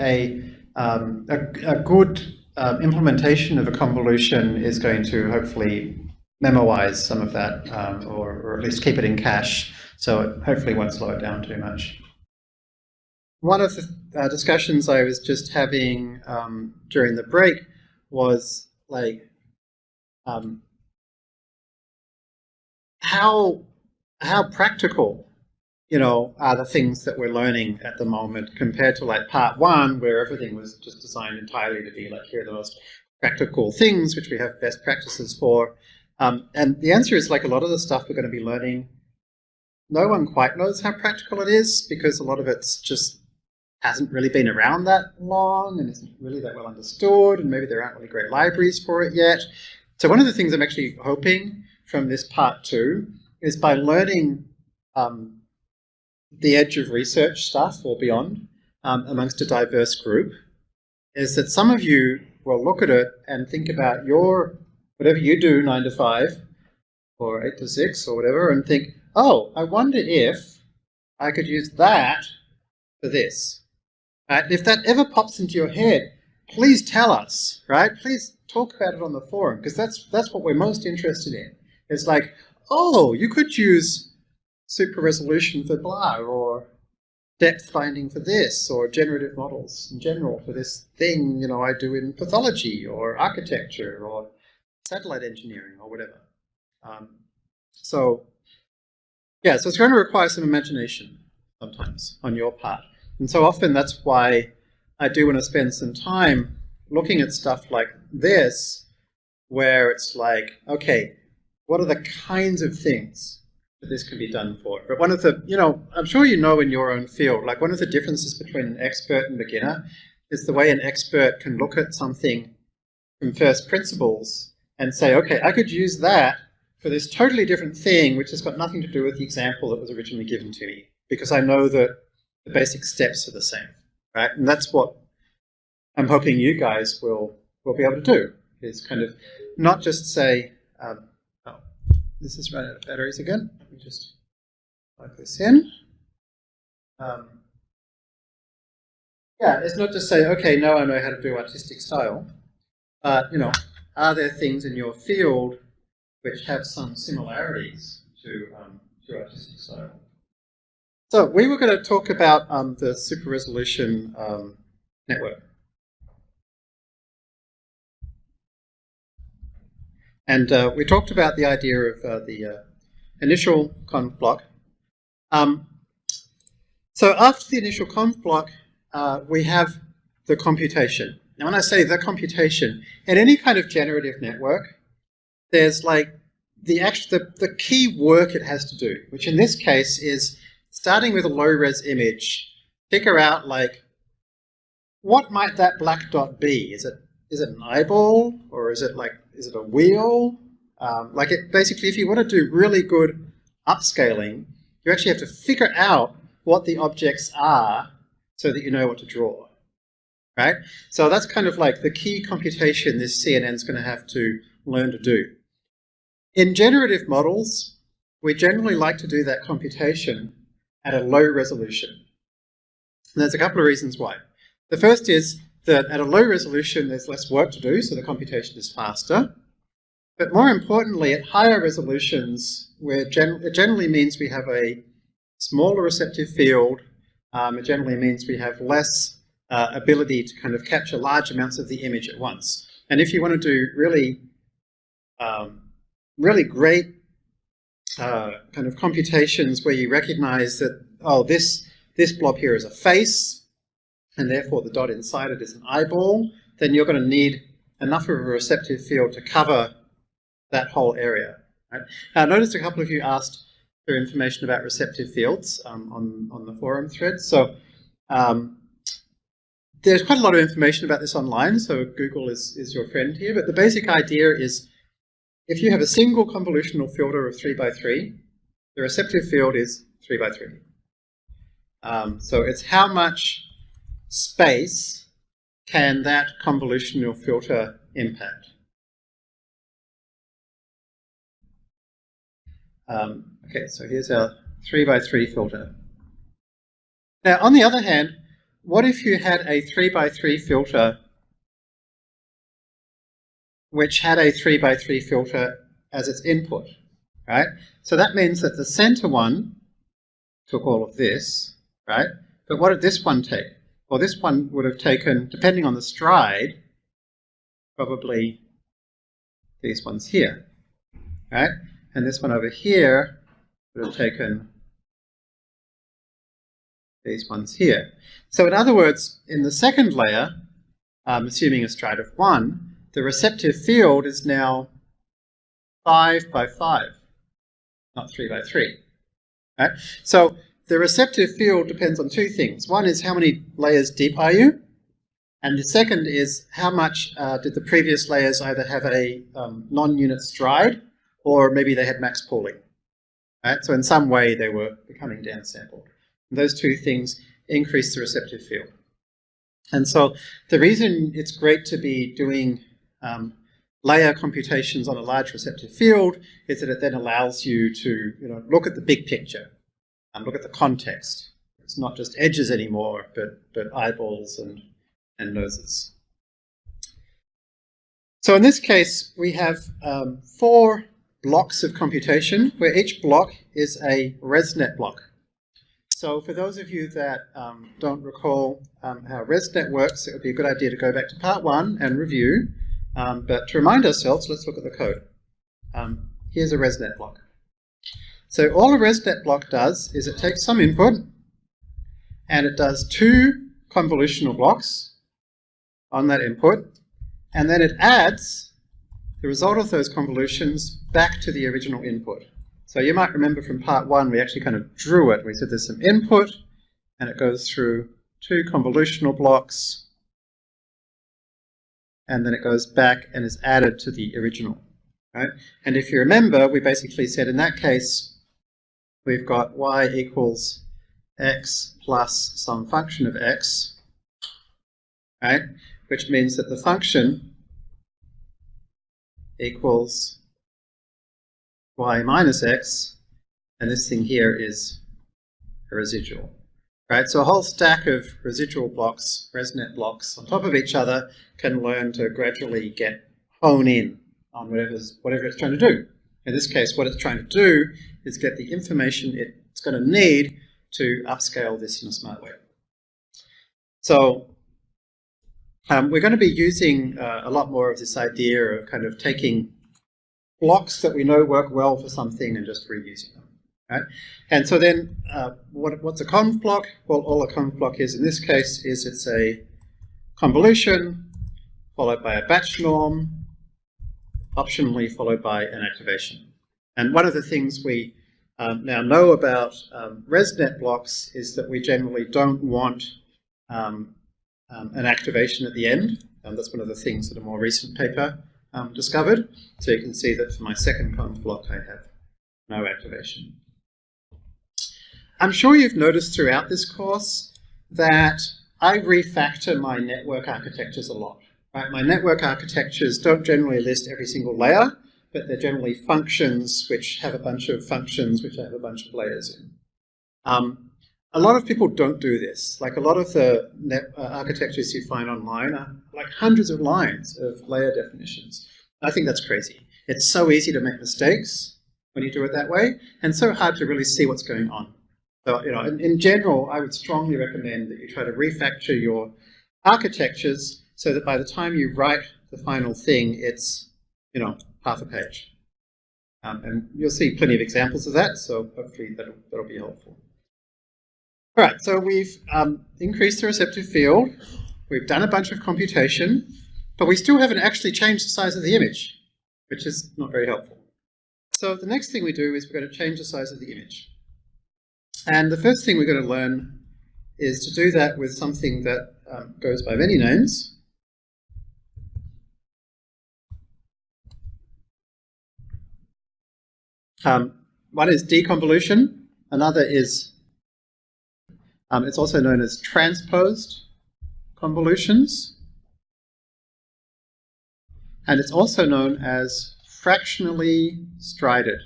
A, um, a, a good um, implementation of a convolution is going to hopefully memoize some of that, um, or, or at least keep it in cache, so it hopefully won't slow it down too much. One of the uh, discussions I was just having um, during the break was like um, how how practical you know are the things that we're learning at the moment compared to like part one where everything was just designed entirely to be like here are the most practical things which we have best practices for. Um, and the answer is like a lot of the stuff we're going to be learning no one quite knows how practical it is because a lot of it's just hasn't really been around that long and isn't really that well understood, and maybe there aren't really great libraries for it yet. So one of the things I'm actually hoping from this part two is by learning um, the edge of research stuff or beyond um, amongst a diverse group, is that some of you will look at it and think about your, whatever you do, nine to five, or eight to six, or whatever, and think, oh, I wonder if I could use that for this. If that ever pops into your head, please tell us, right? Please talk about it on the forum because that's that's what we're most interested in. It's like, oh, you could use super resolution for blah, or depth finding for this, or generative models in general for this thing, you know, I do in pathology or architecture or satellite engineering or whatever. Um, so, yeah, so it's going to require some imagination sometimes on your part. And so often that's why I do want to spend some time looking at stuff like this, where it's like, okay, what are the kinds of things that this can be done for? But one of the, you know, I'm sure you know in your own field, like one of the differences between an expert and beginner is the way an expert can look at something from first principles and say, okay, I could use that for this totally different thing, which has got nothing to do with the example that was originally given to me, because I know that the basic steps are the same, right? And that's what I'm hoping you guys will, will be able to do, is kind of not just say, um, oh, this is running out of batteries again. Let me just plug this in. Um, yeah, it's not just say, okay, now I know how to do artistic style, but, you know, are there things in your field which have some similarities to, um, to artistic style? So we were going to talk about um, the super resolution um, network. And uh, we talked about the idea of uh, the uh, initial conv block. Um, so after the initial conv block, uh, we have the computation. Now when I say the computation, in any kind of generative network, there's like the, actual, the, the key work it has to do, which in this case is starting with a low-res image, figure out like, what might that black dot be? Is it is it an eyeball or is it like is it a wheel? Um, like it basically, if you want to do really good upscaling, you actually have to figure out what the objects are so that you know what to draw, right? So that's kind of like the key computation this CNN is going to have to learn to do. In generative models, we generally like to do that computation at a low resolution. And there's a couple of reasons why. The first is that at a low resolution there's less work to do, so the computation is faster. But more importantly, at higher resolutions, where gen it generally means we have a smaller receptive field, um, it generally means we have less uh, ability to kind of capture large amounts of the image at once. And if you want to do really, um, really great uh, kind of computations where you recognize that, oh, this, this blob here is a face, and therefore the dot inside it is an eyeball, then you're going to need enough of a receptive field to cover that whole area. Right? Now, I noticed a couple of you asked for information about receptive fields um, on, on the forum thread. So um, there's quite a lot of information about this online, so Google is, is your friend here. But the basic idea is if you have a single convolutional filter of 3 by 3, the receptive field is 3 by 3. Um, so it's how much space can that convolutional filter impact? Um, okay, so here's our 3 by 3 filter. Now, on the other hand, what if you had a 3 by 3 filter which had a 3 by 3 filter as its input, right? So that means that the center one took all of this, right? But what did this one take? Well, this one would have taken, depending on the stride, probably these ones here, right? And this one over here would have taken these ones here. So in other words, in the second layer, um, assuming a stride of 1, the receptive field is now 5 by 5, not 3 by 3. Right? So the receptive field depends on two things. One is how many layers deep are you? And the second is how much uh, did the previous layers either have a um, non-unit stride or maybe they had max pooling. Right? So in some way they were becoming downsampled. And those two things increase the receptive field. And so the reason it's great to be doing um, layer computations on a large receptive field is that it then allows you to you know, look at the big picture and look at the context. It's not just edges anymore, but, but eyeballs and, and noses. So in this case, we have um, four blocks of computation, where each block is a ResNet block. So for those of you that um, don't recall um, how ResNet works, it would be a good idea to go back to part one and review. Um, but to remind ourselves, let's look at the code. Um, here's a ResNet block. So all a ResNet block does is it takes some input and it does two convolutional blocks on that input and then it adds the result of those convolutions back to the original input. So you might remember from part one, we actually kind of drew it. We said there's some input, and it goes through two convolutional blocks, and then it goes back and is added to the original. Right? And if you remember, we basically said in that case, we've got y equals x plus some function of x, right? Which means that the function equals y minus x, and this thing here is a residual. Right, so a whole stack of residual blocks, ResNet blocks, on top of each other can learn to gradually get hone in on whatever's, whatever it's trying to do. In this case, what it's trying to do is get the information it's going to need to upscale this in a smart way. So um, we're going to be using uh, a lot more of this idea of kind of taking blocks that we know work well for something and just reusing them. Right? And so then uh, what, what's a conv block? Well, all a conv block is in this case is it's a convolution followed by a batch norm, optionally followed by an activation. And one of the things we um, now know about um, ResNet blocks is that we generally don't want um, um an activation at the end. And that's one of the things that a more recent paper um, discovered. So you can see that for my second conv block I have no activation. I'm sure you've noticed throughout this course that I refactor my network architectures a lot. Right? My network architectures don't generally list every single layer, but they're generally functions which have a bunch of functions which have a bunch of layers in. Um, a lot of people don't do this. Like a lot of the net, uh, architectures you find online are like hundreds of lines of layer definitions. I think that's crazy. It's so easy to make mistakes when you do it that way, and so hard to really see what's going on. So, you know, in, in general, I would strongly recommend that you try to refactor your architectures so that by the time you write the final thing, it's, you know, half a page. Um, and you'll see plenty of examples of that, so hopefully that'll, that'll be helpful. All right, so we've um, increased the receptive field, we've done a bunch of computation, but we still haven't actually changed the size of the image, which is not very helpful. So the next thing we do is we're going to change the size of the image. And the first thing we're going to learn is to do that with something that um, goes by many names. Um, one is deconvolution, another is, um, it's also known as transposed convolutions, and it's also known as fractionally strided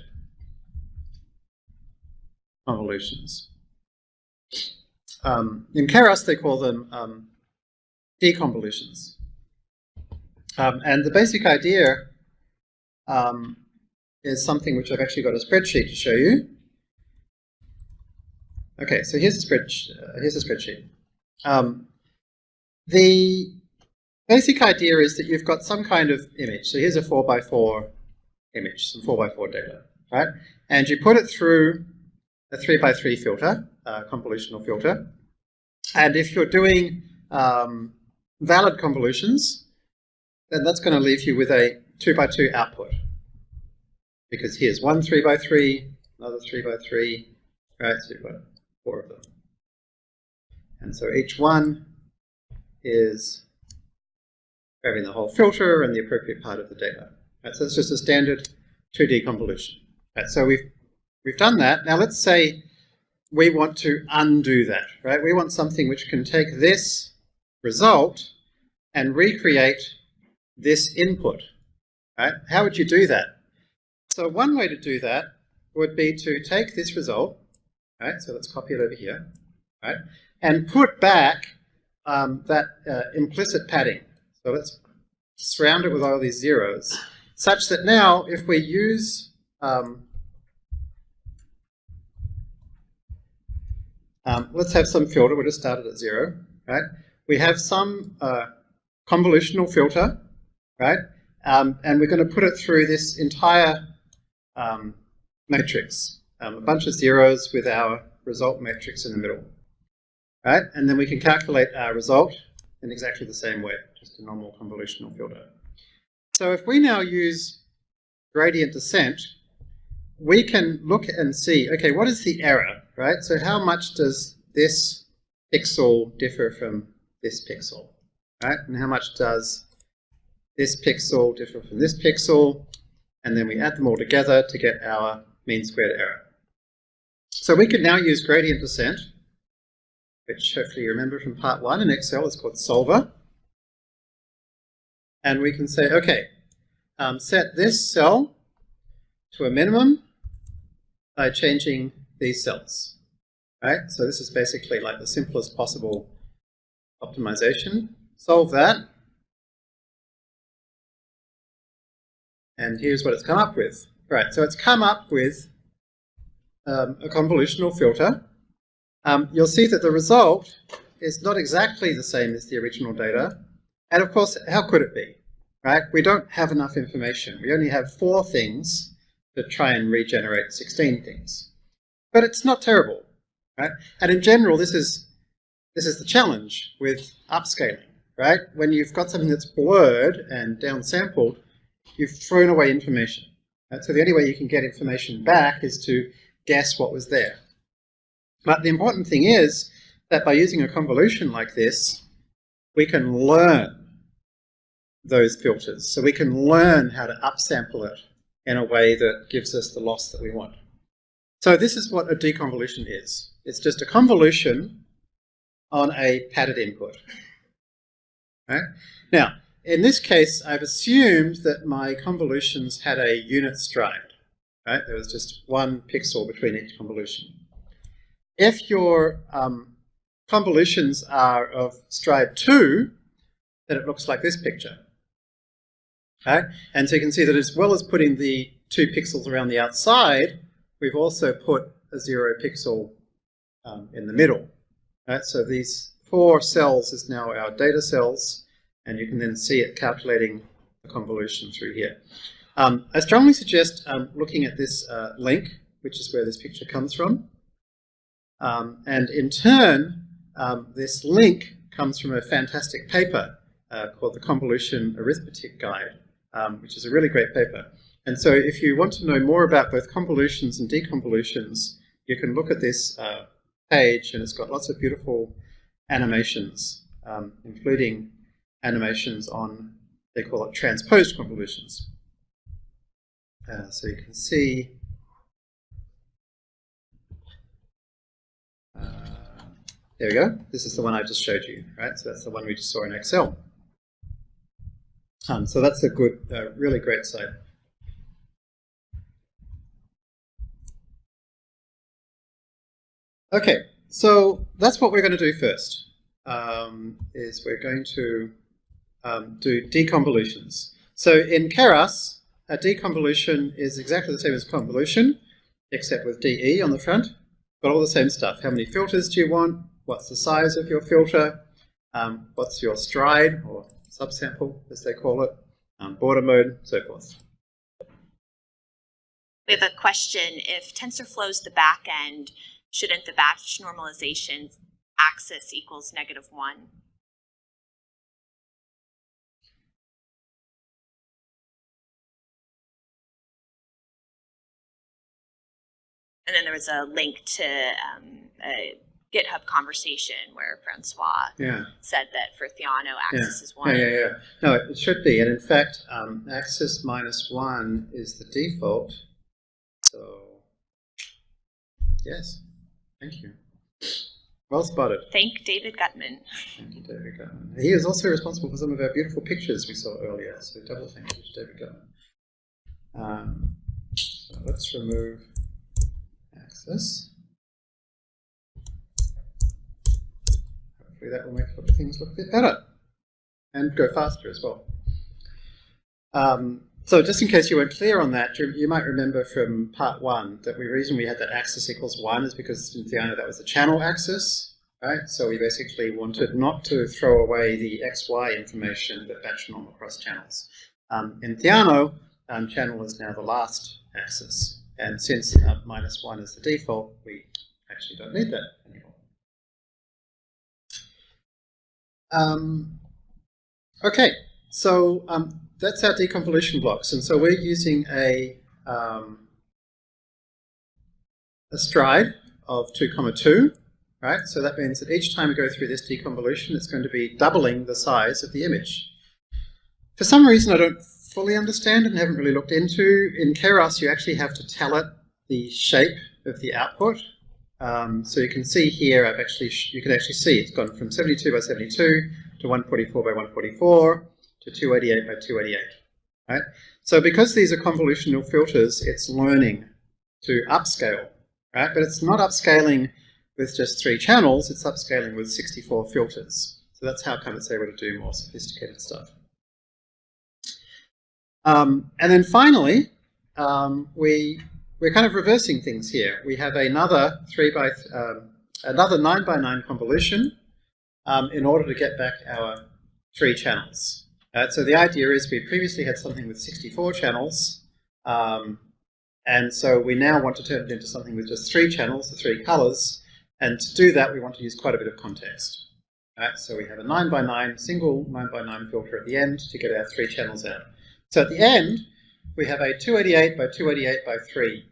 convolutions. Um, in Keras, they call them um, deconvolutions. Um, and the basic idea um, is something which I've actually got a spreadsheet to show you. Okay, so here's a, spread, uh, here's a spreadsheet. Um, the basic idea is that you've got some kind of image. So here's a 4x4 image, some 4x4 data, right? And you put it through a 3 by 3 filter, a convolutional filter. And if you're doing um, valid convolutions, then that's going to leave you with a 2 by 2 output. Because here's one 3 by 3, another 3 by 3, right? So you've got four of them. And so each one is grabbing the whole filter and the appropriate part of the data. Right? So it's just a standard 2D convolution. Right? So we've We've done that. Now let's say we want to undo that, right? We want something which can take this result and recreate this input, right? How would you do that? So one way to do that would be to take this result, right? So let's copy it over here, right? And put back um, that uh, implicit padding. So let's surround it with all these zeros, such that now if we use um, Um, let's have some filter. We'll just start it at zero, right? We have some uh, convolutional filter, right? Um, and we're going to put it through this entire um, matrix, um, a bunch of zeros with our result matrix in the middle, right? And then we can calculate our result in exactly the same way, just a normal convolutional filter. So if we now use gradient descent, we can look and see, okay, what is the error, right? So how much does this pixel differ from this pixel, right? And how much does this pixel differ from this pixel? And then we add them all together to get our mean squared error. So we can now use gradient descent, which hopefully you remember from part one in Excel, it's called solver. And we can say, okay, um, set this cell to a minimum by changing these cells. Right? So this is basically like the simplest possible optimization. Solve that. And here's what it's come up with. Right, so it's come up with um, a convolutional filter. Um, you'll see that the result is not exactly the same as the original data. And of course, how could it be? Right? We don't have enough information. We only have four things to try and regenerate 16 things. But it's not terrible. Right? And in general, this is, this is the challenge with upscaling. Right? When you've got something that's blurred and downsampled, you've thrown away information. Right? So the only way you can get information back is to guess what was there. But the important thing is that by using a convolution like this, we can learn those filters. So we can learn how to upsample it in a way that gives us the loss that we want. So this is what a deconvolution is. It's just a convolution on a padded input. Right? Now, in this case, I've assumed that my convolutions had a unit stride. Right? There was just one pixel between each convolution. If your um, convolutions are of stride 2, then it looks like this picture. And so you can see that as well as putting the two pixels around the outside, we've also put a zero pixel um, in the middle. Right? So these four cells is now our data cells, and you can then see it calculating the convolution through here. Um, I strongly suggest um, looking at this uh, link, which is where this picture comes from. Um, and in turn, um, this link comes from a fantastic paper uh, called the Convolution Arithmetic Guide, um, which is a really great paper. And so if you want to know more about both convolutions and deconvolutions, you can look at this uh, page and it's got lots of beautiful animations, um, including animations on, they call it transposed convolutions. Uh, so you can see uh, there we go. This is the one I just showed you, right? So that's the one we just saw in Excel. Um, so that's a good, uh, really great site. Okay, so that's what we're going to do first, um, is we're going to um, do deconvolutions. So in Keras, a deconvolution is exactly the same as convolution, except with DE on the front. Got all the same stuff. How many filters do you want? What's the size of your filter? Um, what's your stride, or subsample, as they call it? Um, border mode, so forth. We have a question. If TensorFlow is the back end, shouldn't the batch normalization axis equals negative 1? And then there was a link to um, a GitHub conversation where Francois Yeah. said that for Theano, Yeah. axis is Yeah, 1. yeah, yeah. No, it should be. And in fact, um, axis minus 1 is the default. So, yes. Thank you. Well spotted. Thank David Gutman. Thank you, David Gutman. He is also responsible for some of our beautiful pictures we saw earlier. So double thank you to David Gutman. Um, so let's remove axis. Hopefully that will make things look a bit better and go faster as well. Um, so just in case you weren't clear on that, you, might remember from part one that the reason we had that axis equals one is because in Theano that was the channel axis, right? So we basically wanted not to throw away the XY information that batch norm across channels. Um, in Theano, um, channel is now the last axis. And since uh, minus one is the default, we actually don't need that anymore. Um, okay, so um, that's our deconvolution blocks. And so we're using a, um, a stride of 2 comma 2, right? So that means that each time we go through this deconvolution, it's going to be doubling the size of the image. For some reason I don't fully understand and haven't really looked into, in Keras you actually have to tell it the shape of the output. Um, so you can see here, I've actually, you can actually see it's gone from 72 by 72 to 144 by 144 to 288 by 288, right? So because these are convolutional filters, it's learning to upscale, right? But it's not upscaling with just three channels, it's upscaling with 64 filters. So that's how come it's able to do more sophisticated stuff. Um, and then finally, um, we we're kind of reversing things here. We have another three by um, another nine by nine convolution um, in order to get back our three channels. Uh, so the idea is we previously had something with 64 channels, um, and so we now want to turn it into something with just three channels, the three colors, and to do that we want to use quite a bit of context. Right? So we have a 9 by 9 single 9 by 9 filter at the end to get our three channels out. So at the end, we have a 288 by 288 by 3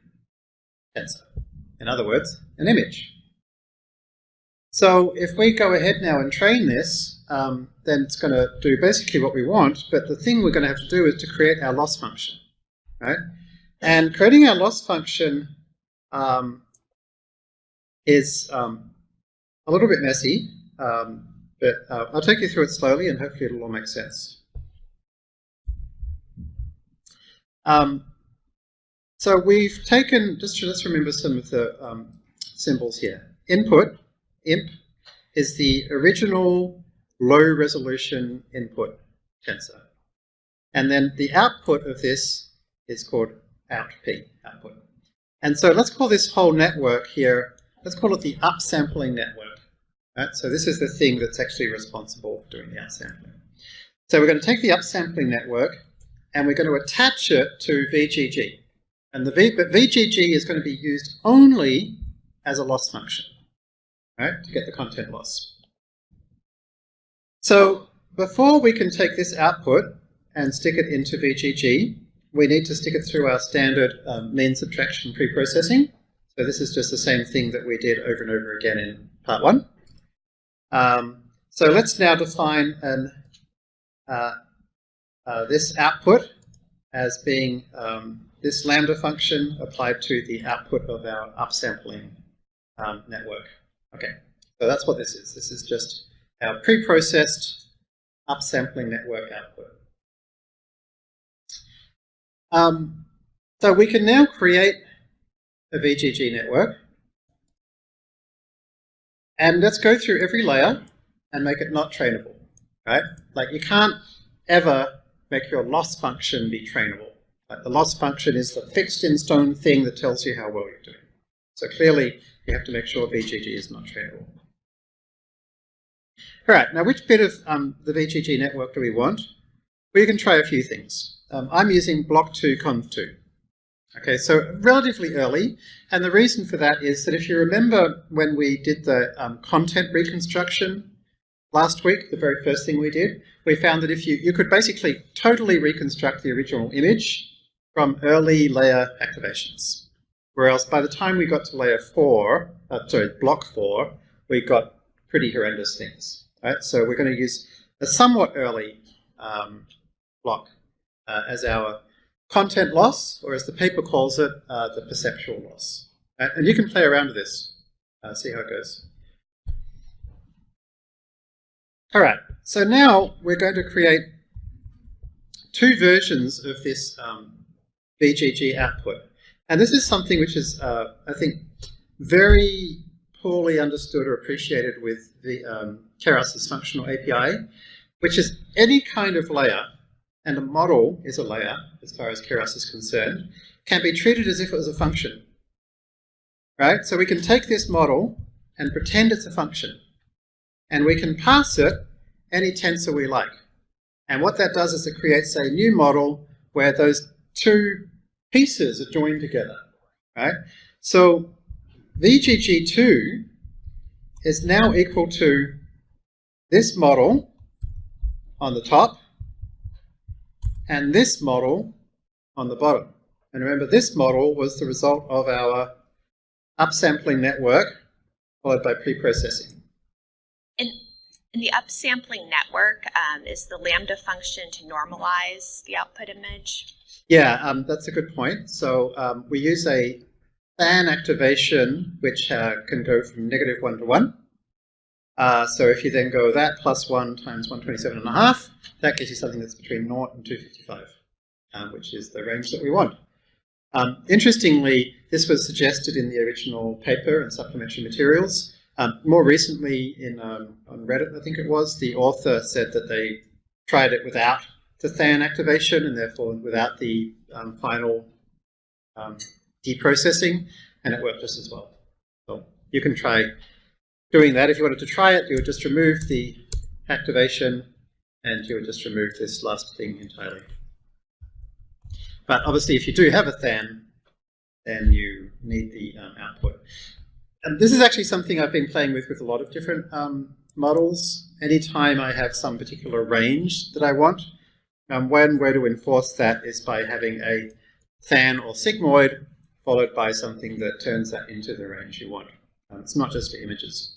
tensor. In other words, an image. So if we go ahead now and train this, um, then it's going to do basically what we want, but the thing we're going to have to do is to create our loss function. Right? And creating our loss function um, is um, a little bit messy, um, but uh, I'll take you through it slowly and hopefully it'll all make sense. Um, so we've taken, just let's remember some of the um, symbols here. Input, imp, is the original low resolution input tensor. And then the output of this is called outp, output. And so let's call this whole network here, let's call it the upsampling network. Right? So this is the thing that's actually responsible for doing the upsampling. So we're going to take the upsampling network and we're going to attach it to VGG. And the v, but VGG is going to be used only as a loss function, right, to get the content loss. So before we can take this output and stick it into VGG, we need to stick it through our standard um, mean subtraction preprocessing. So this is just the same thing that we did over and over again in part one. Um, so let's now define an uh, uh, this output as being um, this lambda function applied to the output of our upsampling um, network. Okay, so that's what this is. This is just our pre-processed upsampling network output. Um, so we can now create a VGG network. And let's go through every layer and make it not trainable, right? Like you can't ever make your loss function be trainable. Like the loss function is the fixed in stone thing that tells you how well you're doing. So clearly you have to make sure VGG is not trainable. All right, now which bit of um, the VGG network do we want? Well, you can try a few things. Um, I'm using block 2 conv 2. Okay, so relatively early, and the reason for that is that if you remember when we did the um, content reconstruction last week, the very first thing we did, we found that if you, you could basically totally reconstruct the original image from early layer activations. Whereas by the time we got to layer four, uh, sorry, block four, we got pretty horrendous things. Right? So we're going to use a somewhat early um, block uh, as our content loss, or as the paper calls it, uh, the perceptual loss. Right? And you can play around with this, uh, see how it goes. All right, so now we're going to create two versions of this um, VGG output. And this is something which is, uh, I think, very poorly understood or appreciated with the um, Keras's functional API, which is any kind of layer, and a model is a layer, as far as Keras is concerned, can be treated as if it was a function. Right? So we can take this model and pretend it's a function. And we can pass it any tensor we like. And what that does is it creates a new model where those two pieces are joined together, right? So VGG2 is now equal to this model on the top and this model on the bottom. And remember, this model was the result of our upsampling network followed by preprocessing. In, in the upsampling network, um, is the lambda function to normalize the output image? Yeah, um, that's a good point. So um, we use a tanh activation which uh, can go from negative 1 to 1. Uh, so if you then go that plus 1 times 127 and a half, that gives you something that's between 0 and 255, um, which is the range that we want. Um, interestingly, this was suggested in the original paper and supplementary materials. Um, more recently, in um, on Reddit, I think it was, the author said that they tried it without the tanh activation and therefore without the um, final um, deprocessing, and it worked just as well. So you can try doing that. If you wanted to try it, you would just remove the activation and you would just remove this last thing entirely. But obviously, if you do have a tanh, then you need the um, output. And this is actually something I've been playing with with a lot of different um, models. Anytime I have some particular range that I want, um, one way to enforce that is by having a tanh or sigmoid followed by something that turns that into the range you want. Um, it's not just for images.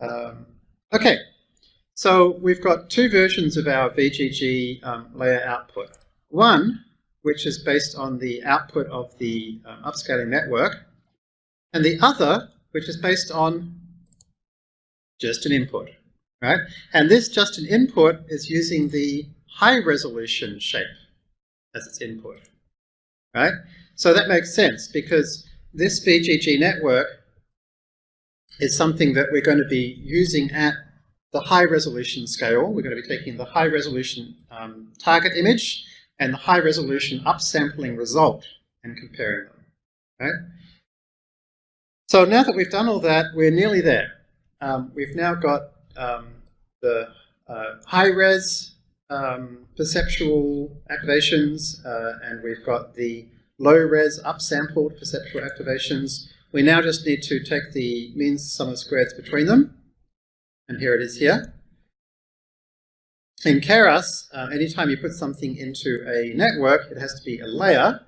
Um, okay, so we've got two versions of our VGG um, layer output. One, which is based on the output of the um, upscaling network, and the other, which is based on just an input, right? And this just an input is using the high resolution shape as its input, right? So that makes sense because this VGG network is something that we're going to be using at the high resolution scale. We're going to be taking the high resolution um, target image and the high resolution upsampling result and comparing them. Right? So now that we've done all that, we're nearly there. Um, we've now got um, the uh, high res um, perceptual activations uh, and we've got the low res upsampled perceptual activations. We now just need to take the mean sum of squares between them and here it is here. In Keras, uh, anytime you put something into a network, it has to be a layer.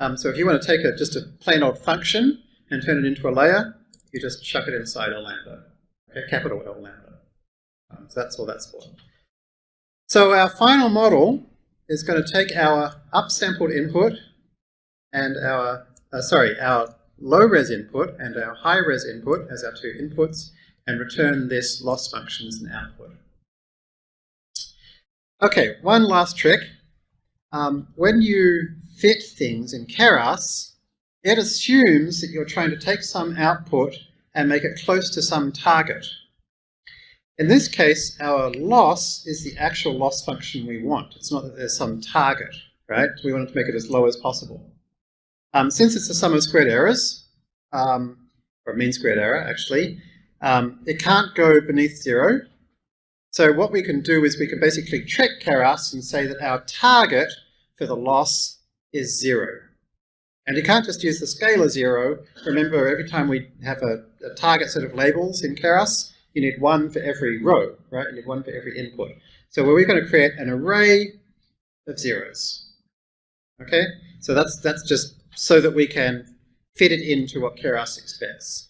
Um, so if you want to take a, just a plain old function and turn it into a layer, you just chuck it inside a lambda, okay, capital L lambda. Um, so that's all that's for. So our final model is going to take our upsampled input and our, uh, sorry, our low-res input and our high-res input as our two inputs, and return this loss function as an output. Okay, one last trick. Um, when you fit things in Keras, it assumes that you're trying to take some output and make it close to some target. In this case, our loss is the actual loss function we want. It's not that there's some target, right? We want to make it as low as possible. Um, since it's a sum of squared errors, um, or mean squared error actually, um, it can't go beneath zero. So what we can do is we can basically trick Keras and say that our target for the loss is zero. And you can't just use the scalar zero. Remember, every time we have a, a target set of labels in Keras, you need one for every row, right? You need one for every input. So we're going to create an array of zeros. Okay? So that's, that's just so that we can fit it into what Keras expects.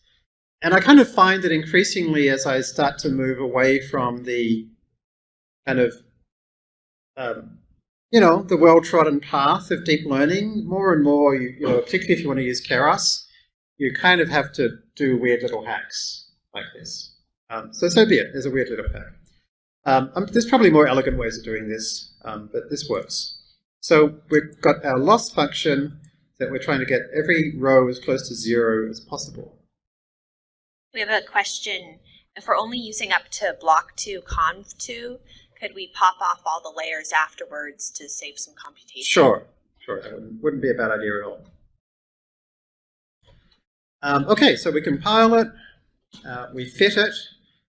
And I kind of find that increasingly as I start to move away from the kind of, um, you know, the well-trodden path of deep learning, more and more, you, you know, particularly if you want to use Keras, you kind of have to do weird little hacks like this. Um, so so be it, there's a weird little hack. Um, um, there's probably more elegant ways of doing this, um, but this works. So we've got our loss function that we're trying to get every row as close to zero as possible. We have a question. If we're only using up to block 2, conv 2, could we pop off all the layers afterwards to save some computation? Sure, sure. That wouldn't, wouldn't be a bad idea at all. Um, okay, so we compile it, uh, we fit it.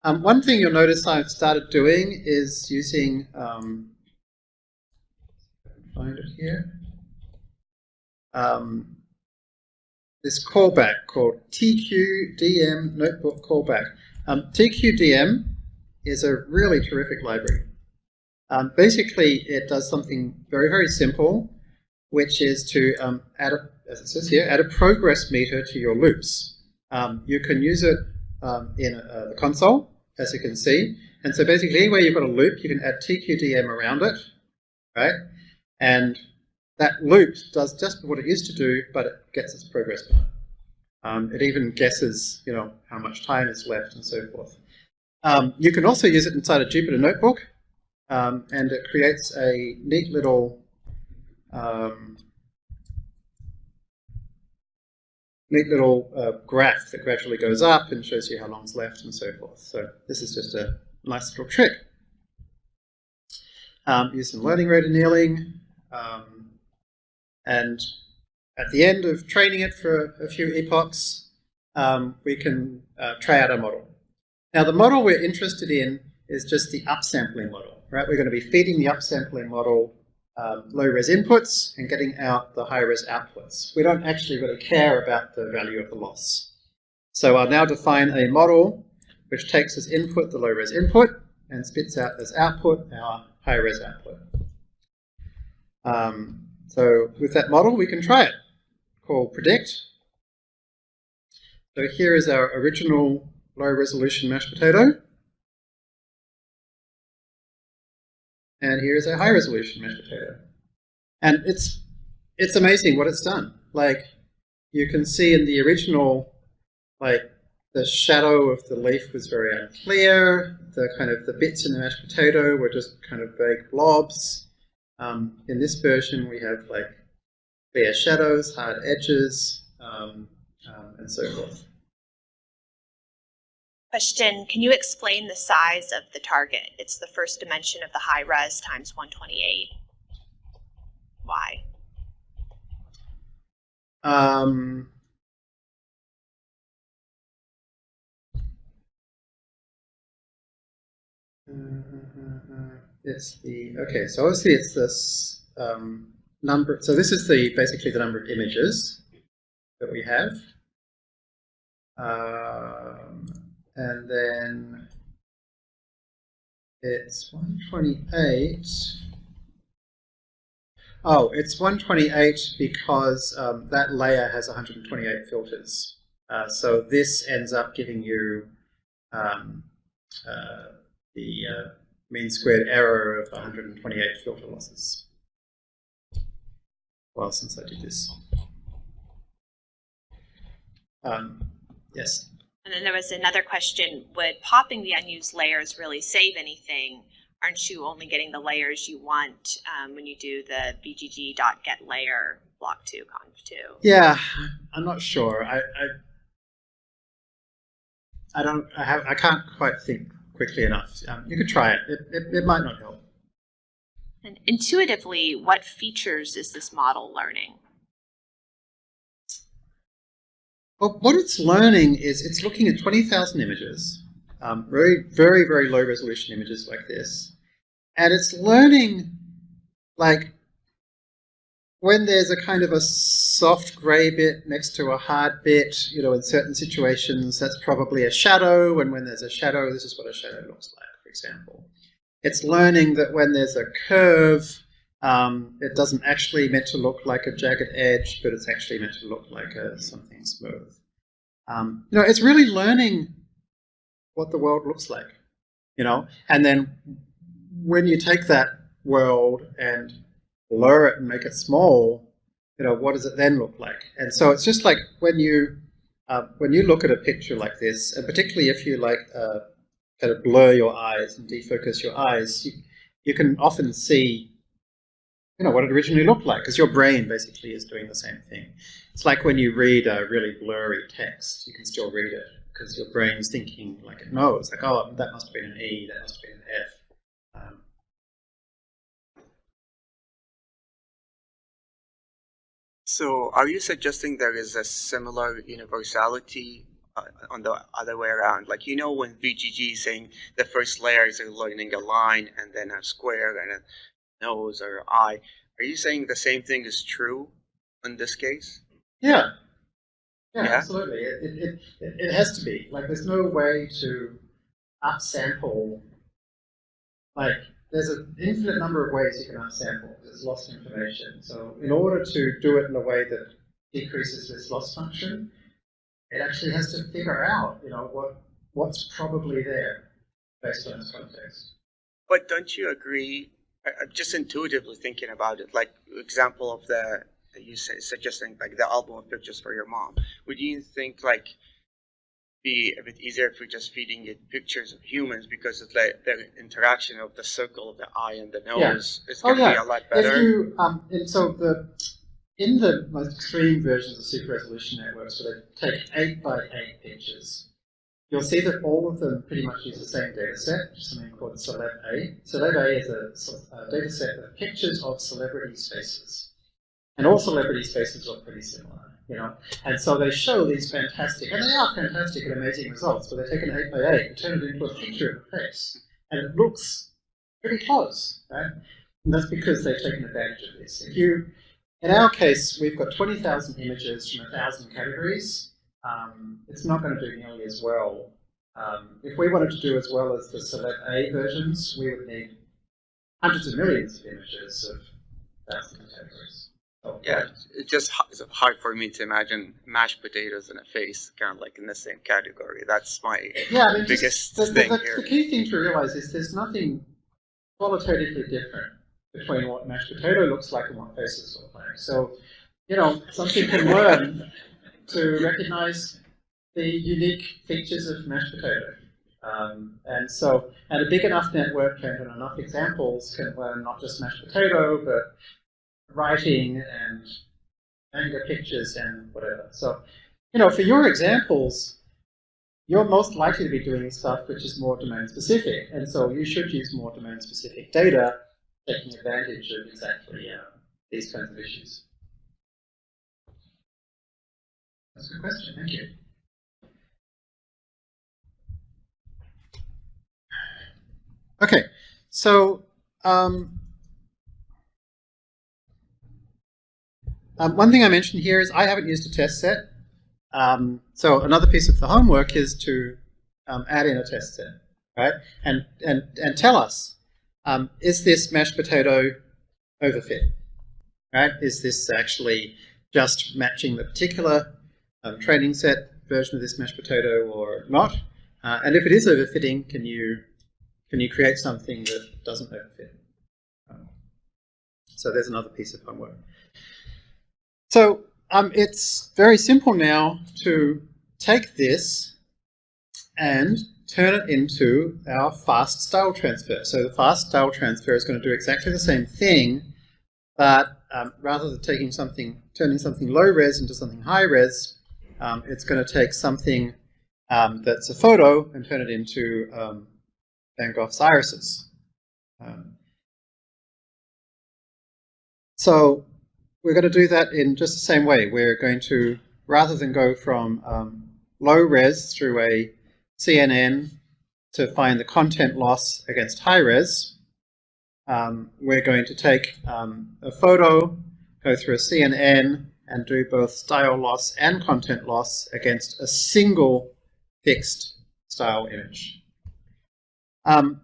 Um, one thing you'll notice I've started doing is using, um, find it here, um, this callback called TQDM Notebook Callback. Um, TQDM is a really terrific library. Um, basically, it does something very, very simple, which is to um, add, a, as it says here, add a progress meter to your loops. Um, you can use it um, in uh, the console, as you can see. And so basically, anywhere you've got a loop, you can add TQDM around it, right? And that loop does just what it used to do, but it gets its progress bar. Um, it even guesses, you know, how much time is left and so forth. Um, you can also use it inside a Jupyter Notebook, um, and it creates a neat little um, neat little uh, graph that gradually goes up and shows you how long's left and so forth. So this is just a nice little trick. Um, use some learning rate annealing, um, and at the end of training it for a few epochs, um, we can uh, try out our model. Now the model we're interested in is just the upsampling model, right? We're going to be feeding the upsampling model um, low-res inputs and getting out the high-res outputs. We don't actually really care about the value of the loss. So I'll now define a model which takes as input the low-res input and spits out as output our high-res output. Um, so with that model, we can try it. Call predict. So here is our original low-resolution mashed potato. And here's our high resolution mashed potato. And it's it's amazing what it's done. Like you can see in the original, like the shadow of the leaf was very unclear. The kind of the bits in the mashed potato were just kind of vague blobs. Um, in this version, we have like clear shadows, hard edges, um, um, and so forth. Question, can you explain the size of the target? It's the first dimension of the high res times 128. Why? Um, it's the, okay, so obviously it's this um, number, so this is the basically the number of images that we have. Um, and then it's 128. Oh, it's 128 because um, that layer has 128 filters. Uh, so this ends up giving you um, uh, the uh, mean squared error of 128 filter losses. Well, since I did this. Um, yes. And then there was another question, would popping the unused layers really save anything? Aren't you only getting the layers you want um, when you do the vgg.get layer block 2 conv 2? Yeah, I'm not sure. I, I, I don't, I, have, I can't quite think quickly enough. Um, you could try it. It, it. it might not help. And intuitively, what features is this model learning? Well, what it's learning is it's looking at 20,000 images, um, very, very, very low resolution images like this. And it's learning, like, when there's a kind of a soft gray bit next to a hard bit, you know, in certain situations, that's probably a shadow. And when there's a shadow, this is what a shadow looks like, for example. It's learning that when there's a curve, um, it doesn't actually meant to look like a jagged edge, but it's actually meant to look like a, something smooth. Um, you know, it's really learning what the world looks like, you know, and then when you take that world and blur it and make it small, you know, what does it then look like? And so it's just like when you uh, when you look at a picture like this, and particularly if you like uh, kind of blur your eyes and defocus your eyes, you, you can often see you know, what it originally looked like, because your brain basically is doing the same thing. It's like when you read a really blurry text, you can still read it, because your brain's thinking like it knows, like, oh, that must have been an E, that must have been an F. So are you suggesting there is a similar universality uh, on the other way around? Like, you know, when VGG is saying the first layer is learning a line and then a square and a nose or eye. Are you saying the same thing is true in this case? yeah. Yeah, Yeah? absolutely. It, it, it, it has to be. Like, there's no way to upsample, like, there's an infinite number of ways you can unsample. There's lost information. So in order to do it in a way that decreases this loss function, it actually has to figure out, you know, what what's probably there based on its context. But don't you agree? I'm just intuitively thinking about it. Like example of the you say suggesting like the album of pictures for your mom. Would you think like be a bit easier if we're just feeding it pictures of humans because it's like the interaction of the circle of the eye and the Yeah. nose is Oh, going to yeah. be a lot If better. you, um, and so the, in the most extreme versions of super resolution networks where they take eight by eight pictures, you'll see that all of them pretty much use the same data set, which is something called Celeb A. Celeb A is a, a data set of pictures of celebrities' faces. And all celebrities' faces look pretty similar, you know. And so they show these fantastic, and they are fantastic and amazing results, but they take an eight by eight and turn it into a picture of a face. And it looks pretty close, right? And that's because they've taken advantage of this. If you, in our case, we've got 20,000 images from 1,000 categories. Um, it's not going to do nearly as well. Um, if we wanted to do as well as the Celeb A versions, we would need hundreds of millions of images of thousands of categories. Yeah, it's just it's hard for me to imagine mashed potatoes and a face kind of like in the same category. That's my Yeah, I mean, biggest the, thing the, here. the key thing to realize is there's nothing qualitatively different between what mashed potato looks like and what faces look like. So, you know, something can learn to recognize the unique features of mashed potato. Um, and so, and a big enough network and enough examples can learn not just mashed potato, but writing and manga pictures and whatever. So, you know, for your examples, you're most likely to be doing stuff which is more domain specific, and so you should use more domain specific data, taking advantage of exactly uh, these kinds of issues. That's a good question, thank you. Okay, so um, um, one thing I mentioned here is I haven't used a test set. Um, so another piece of the homework is to um, add in a test set, right? And and and tell us, um, is this mashed potato overfit, right? Is this actually just matching the particular um, training set version of this mashed potato or not? Uh, and if it is overfitting, can you can you create something that doesn't overfit? Um, so there's another piece of homework. So um, it's very simple now to take this and turn it into our fast style transfer. So the fast style transfer is going to do exactly the same thing, but um, rather than taking something, turning something low res into something high res, um, it's going to take something um, that's a photo and turn it into um, Van Gogh's irises. Um, so we're going to do that in just the same way. We're going to, rather than go from um, low res through a CNN to find the content loss against high res, um, we're going to take um, a photo, go through a CNN, and do both style loss and content loss against a single fixed style image. Um,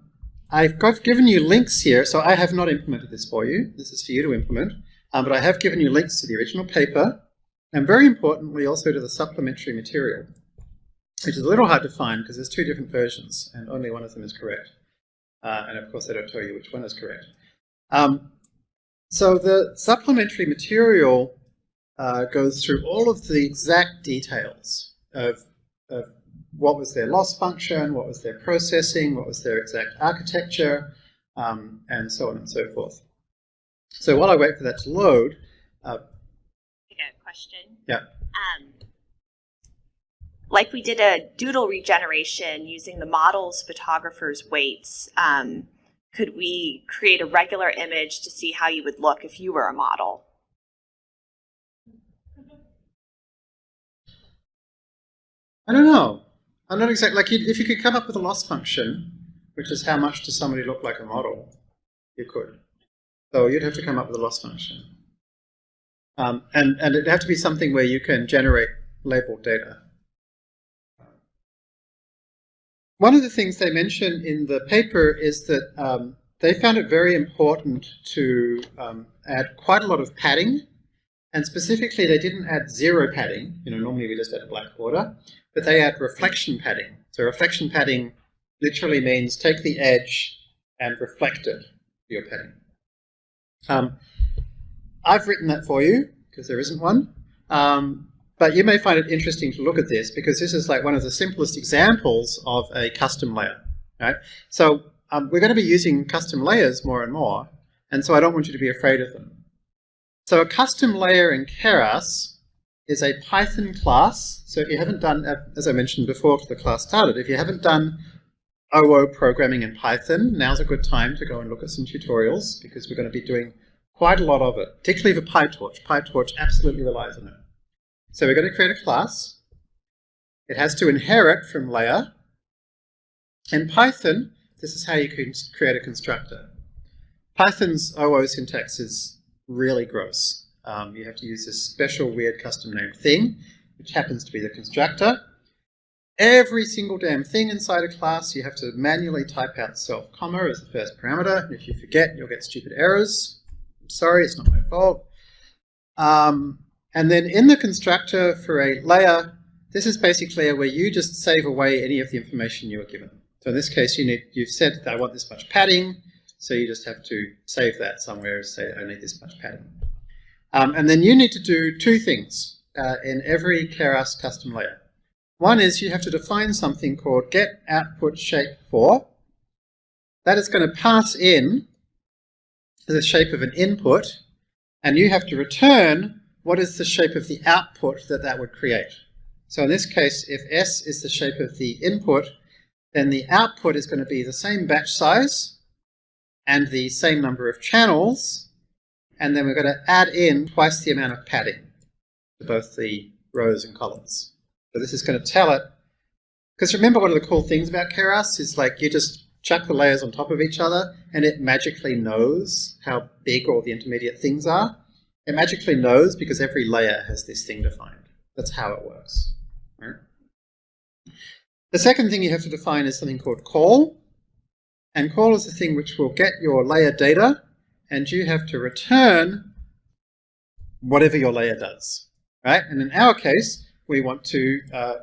I've given you links here, so I have not implemented this for you. This is for you to implement. Um, but I have given you links to the original paper, and very importantly also to the supplementary material, which is a little hard to find because there's two different versions, and only one of them is correct. Uh, and of course they don't tell you which one is correct. Um, so the supplementary material uh, goes through all of the exact details of, of what was their loss function, what was their processing, what was their exact architecture, um, and so on and so forth. So while I wait for that to load, uh, I got a question. Yeah. Um, like we did a doodle regeneration using the model's photographer's weights, um, could we create a regular image to see how you would look if you were a model? I don't know. I'm not exactly, like if you could come up with a loss function, which is how much does somebody look like a model, you could. So you'd have to come up with a loss function. Um, and, and it'd have to be something where you can generate labeled data. One of the things they mention in the paper is that um, they found it very important to um, add quite a lot of padding, and specifically they didn't add zero padding, you know, normally we just add a black border, but they add reflection padding. So reflection padding literally means take the edge and reflect it for your padding. Um, I've written that for you, because there isn't one. Um, but you may find it interesting to look at this because this is like one of the simplest examples of a custom layer. Right? So um, we're going to be using custom layers more and more, and so I don't want you to be afraid of them. So a custom layer in Keras is a Python class. So if you haven't done, as I mentioned before the class started, if you haven't done OO programming in Python, now's a good time to go and look at some tutorials because we're going to be doing quite a lot of it, particularly for PyTorch. PyTorch absolutely relies on it. So we're going to create a class. It has to inherit from layer. In Python, this is how you can create a constructor. Python's OO syntax is really gross. Um, you have to use this special weird custom name thing, which happens to be the constructor. Every single damn thing inside a class, you have to manually type out self comma as the first parameter. And if you forget, you'll get stupid errors. I'm sorry, it's not my fault. Um, and then in the constructor for a layer, this is basically where you just save away any of the information you were given. So in this case, you need, you've said I want this much padding, so you just have to save that somewhere, say I need this much padding. Um, and then you need to do two things uh, in every Keras custom layer. One is you have to define something called get output shape for. That is going to pass in the shape of an input, and you have to return what is the shape of the output that that would create. So in this case, if S is the shape of the input, then the output is going to be the same batch size and the same number of channels, and then we're going to add in twice the amount of padding to both the rows and columns. So this is going to tell it, because remember one of the cool things about Keras is like you just chuck the layers on top of each other and it magically knows how big all the intermediate things are. It magically knows because every layer has this thing defined. That's how it works. Right? The second thing you have to define is something called call. And call is the thing which will get your layer data and you have to return whatever your layer does. Right? And in our case, we want to uh,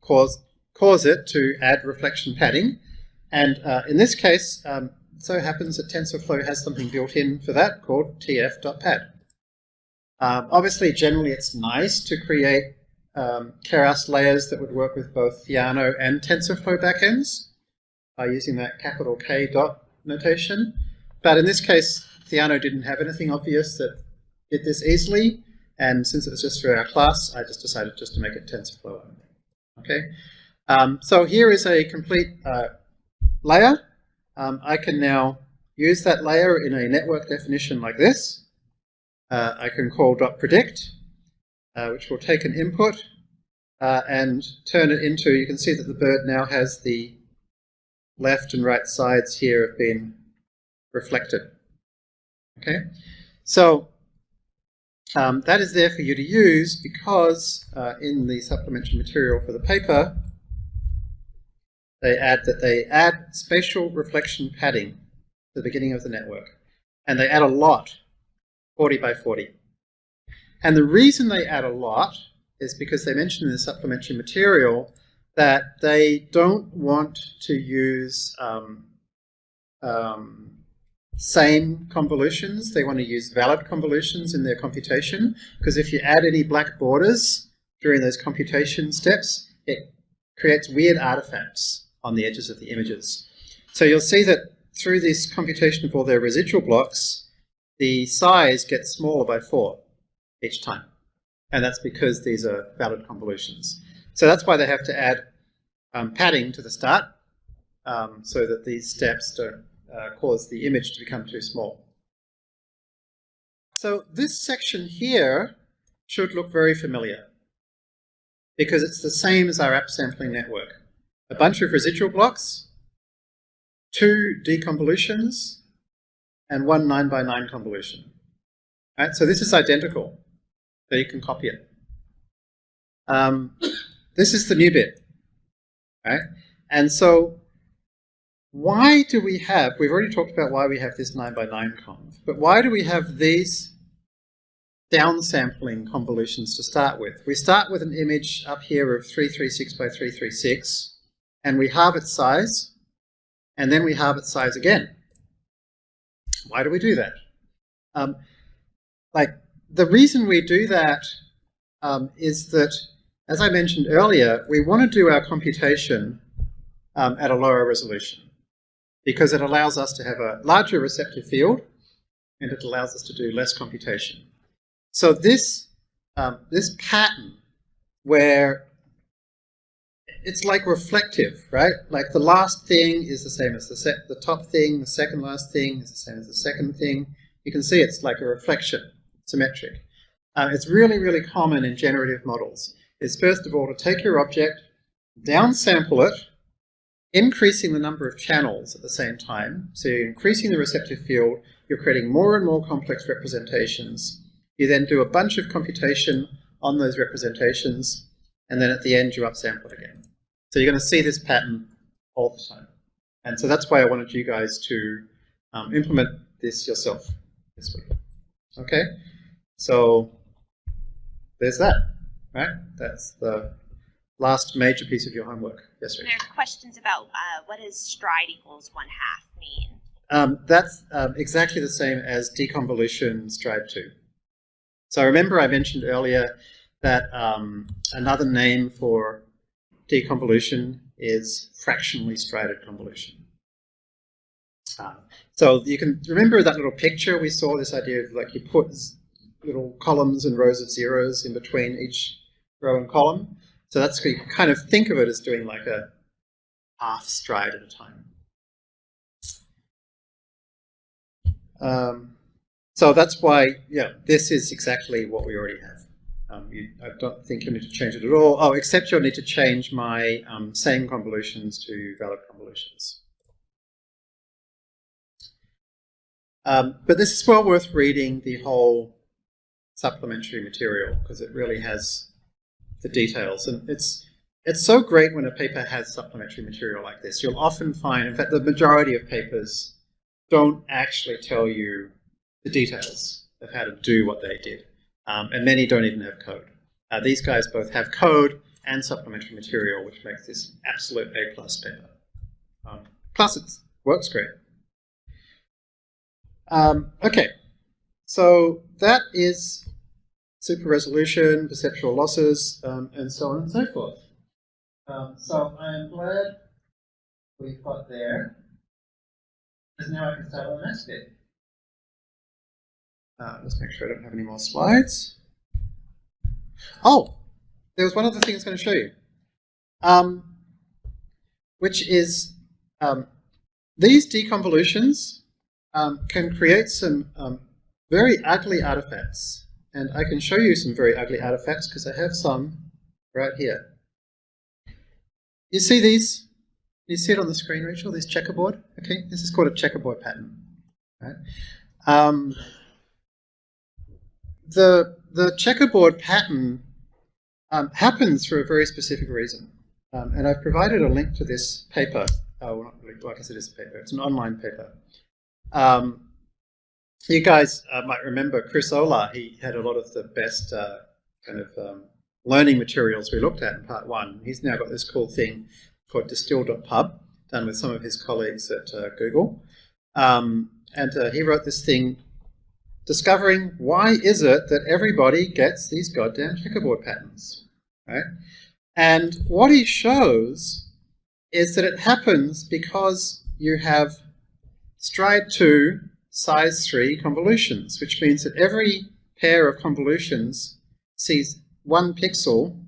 cause, cause it to add reflection padding. And uh, in this case, um, so happens that TensorFlow has something built in for that called tf.pad. Um, obviously, generally it's nice to create um, Keras layers that would work with both Theano and TensorFlow backends by using that capital K dot notation. But in this case, Theano didn't have anything obvious that did this easily, and since it was just for our class, I just decided just to make it TensorFlow only. Okay, um, so here is a complete uh, layer. Um, I can now use that layer in a network definition like this uh, I can call .predict, uh, which will take an input uh, and turn it into, you can see that the bird now has the left and right sides here have been reflected. Okay, so um, that is there for you to use because uh, in the supplementary material for the paper, they add that they add spatial reflection padding at the beginning of the network. And they add a lot 40 by 40. And the reason they add a lot is because they mention in the supplementary material that they don't want to use um, um, same convolutions. They want to use valid convolutions in their computation because if you add any black borders during those computation steps, it creates weird artifacts on the edges of the images. So you'll see that through this computation of all their residual blocks, the size gets smaller by four each time. And that's because these are valid convolutions. So that's why they have to add um, padding to the start um, so that these steps don't uh, cause the image to become too small. So this section here should look very familiar because it's the same as our upsampling network. A bunch of residual blocks, two deconvolutions, and one 9 by 9 convolution. Right, so this is identical, so you can copy it. Um, this is the new bit, right? And so why do we have, we've already talked about why we have this 9 by 9 conv, but why do we have these downsampling convolutions to start with? We start with an image up here of 336 by 336, and we halve its size, and then we halve its size again. Why do we do that? Um, like, the reason we do that um, is that, as I mentioned earlier, we want to do our computation um, at a lower resolution because it allows us to have a larger receptive field and it allows us to do less computation. So this, um, this pattern where it's like reflective, right? Like the last thing is the same as the, the top thing, the second last thing is the same as the second thing. You can see it's like a reflection, symmetric. Uh, it's really, really common in generative models. Is first of all to take your object, downsample it, increasing the number of channels at the same time. So you're increasing the receptive field, you're creating more and more complex representations. You then do a bunch of computation on those representations, and then at the end you upsample it again. So you're going to see this pattern all the time. And so that's why I wanted you guys to um, implement this yourself this week. Okay, so there's that, right? That's the last major piece of your homework. Yes, There are questions about uh, what does stride equals one half mean? Um, that's um, exactly the same as deconvolution stride 2. So remember I mentioned earlier that um, another name for deconvolution is fractionally strided convolution. Um, so you can remember that little picture we saw, this idea of like you put little columns and rows of zeros in between each row and column. So that's you kind of think of it as doing like a half stride at a time. Um, so that's why, yeah, this is exactly what we already have. Um, you, I don't think you need to change it at all. Oh, except you'll need to change my um, same convolutions to valid convolutions. Um, but this is well worth reading the whole supplementary material because it really has the details. And it's it's so great when a paper has supplementary material like this. You'll often find, in fact, the majority of papers don't actually tell you the details of how to do what they did. Um, and many don't even have code. Uh, these guys both have code and supplementary material, which makes this absolute A plus paper. Um, plus, it works great. Um, okay, so that is super resolution, perceptual losses, um, and so on and so forth. Um, so I'm glad we've got there. Because now I can start on the next bit. Uh, let's make sure I don't have any more slides. Oh, there was one other thing I was going to show you, um, which is um, these deconvolutions um, can create some um, very ugly artifacts. And I can show you some very ugly artifacts because I have some right here. You see these? You see it on the screen, Rachel, this checkerboard? Okay, this is called a checkerboard pattern. Right? Um, the, the checkerboard pattern um, happens for a very specific reason. Um, and I've provided a link to this paper. Oh, well, not really, I guess it is a paper. It's an online paper. Um, you guys uh, might remember Chris Olah. He had a lot of the best uh, kind of um, learning materials we looked at in part one. He's now got this cool thing called distill.pub, done with some of his colleagues at uh, Google. Um, and uh, he wrote this thing discovering why is it that everybody gets these goddamn checkerboard patterns, right? And what he shows is that it happens because you have stride 2, size 3 convolutions, which means that every pair of convolutions sees one pixel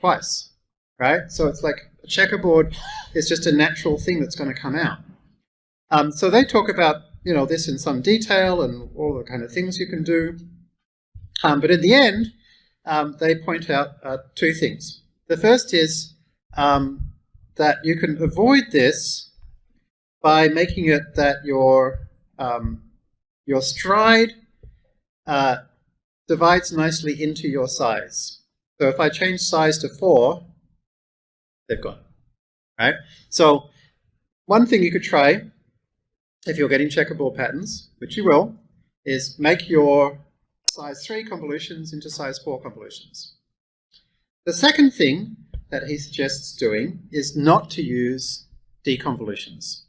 twice, right? So it's like a checkerboard is just a natural thing that's going to come out. Um, so they talk about you know this in some detail and all the kind of things you can do. Um, but in the end, um, they point out uh, two things. The first is um, that you can avoid this by making it that your um, your stride uh, divides nicely into your size. So if I change size to 4, they've gone. Right? So one thing you could try, if you're getting checkerboard patterns, which you will, is make your size 3 convolutions into size 4 convolutions. The second thing that he suggests doing is not to use deconvolutions.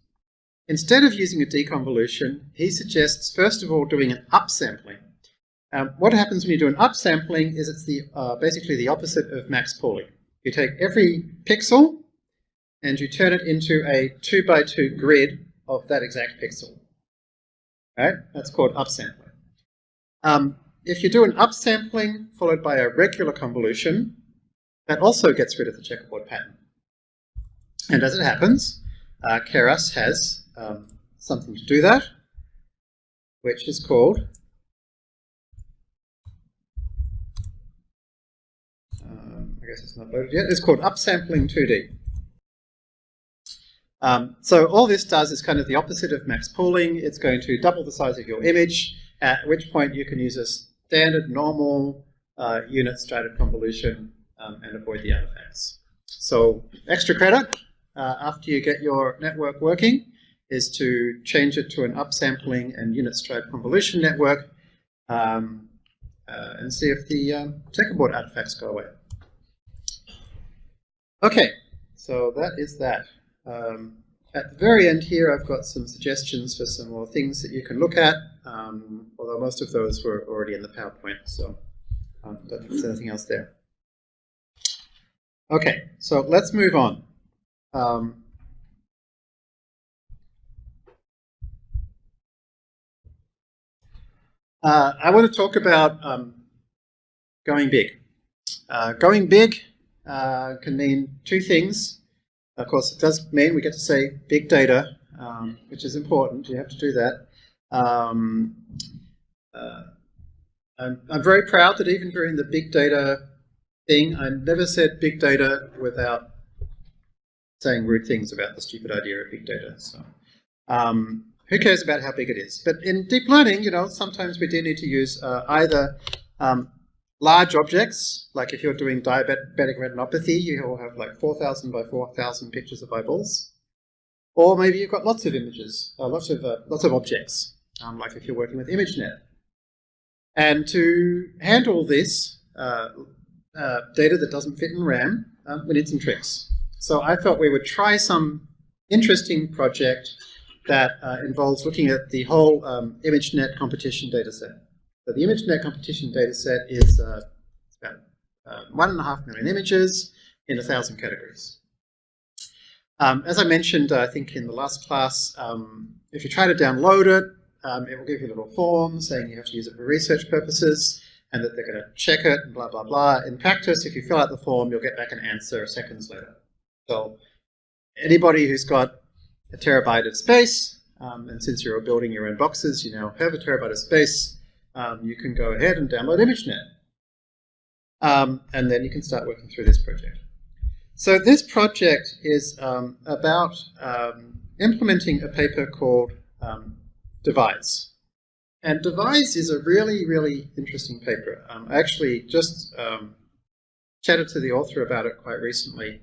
Instead of using a deconvolution, he suggests first of all doing an upsampling. Um, what happens when you do an upsampling is it's the uh, basically the opposite of max pooling. You take every pixel and you turn it into a 2 by 2 grid of that exact pixel. Right? That's called upsampling. Um, if you do an upsampling followed by a regular convolution, that also gets rid of the checkerboard pattern. And as it happens, uh, Keras has um, something to do that, which is called um, I guess it's not loaded yet, it's called upsampling 2D. Um, so all this does is kind of the opposite of max pooling. It's going to double the size of your image, at which point you can use a standard normal uh, unit strided convolution um, and avoid the artifacts. So extra credit uh, after you get your network working is to change it to an upsampling and unit stride convolution network um, uh, and see if the um, checkerboard artifacts go away. Okay, so that is that. Um, at the very end here, I've got some suggestions for some more things that you can look at, um, although most of those were already in the PowerPoint, so um, don't think there's anything else there. Okay, so let's move on. Uh, I want to talk about um, going big. Uh, going big uh, can mean two things. Of course, it does mean we get to say big data, um, which is important. You have to do that. Um, uh, I'm, I'm very proud that even during the big data thing, I never said big data without saying rude things about the stupid idea of big data. So um, who cares about how big it is? But in deep learning, you know, sometimes we do need to use uh, either um, large objects, like if you're doing diabetic retinopathy, you will have like 4,000 by 4,000 pictures of eyeballs. Or maybe you've got lots of images, uh, lots of uh, lots of objects, um, like if you're working with ImageNet. And to handle this uh, uh data that doesn't fit in RAM, um, we need some tricks. So I thought we would try some interesting project that uh, involves looking at the whole um, ImageNet competition dataset. So the ImageNet competition dataset is uh, about uh, one and a half million images in a thousand categories. Um, as I mentioned, uh, I think in the last class, um, if you try to download it, um, it will give you a little form saying you have to use it for research purposes and that they're going to check it and blah, blah, blah. In practice, if you fill out the form, you'll get back an answer seconds later. So anybody who's got a terabyte of space, um, and since you're building your own boxes, you now have a terabyte of space, um, you can go ahead and download ImageNet. Um, and then you can start working through this project. So this project is um, about um, implementing a paper called um, Devise. And Devise is a really, really interesting paper. Um, I actually just chatted to the author about it quite recently.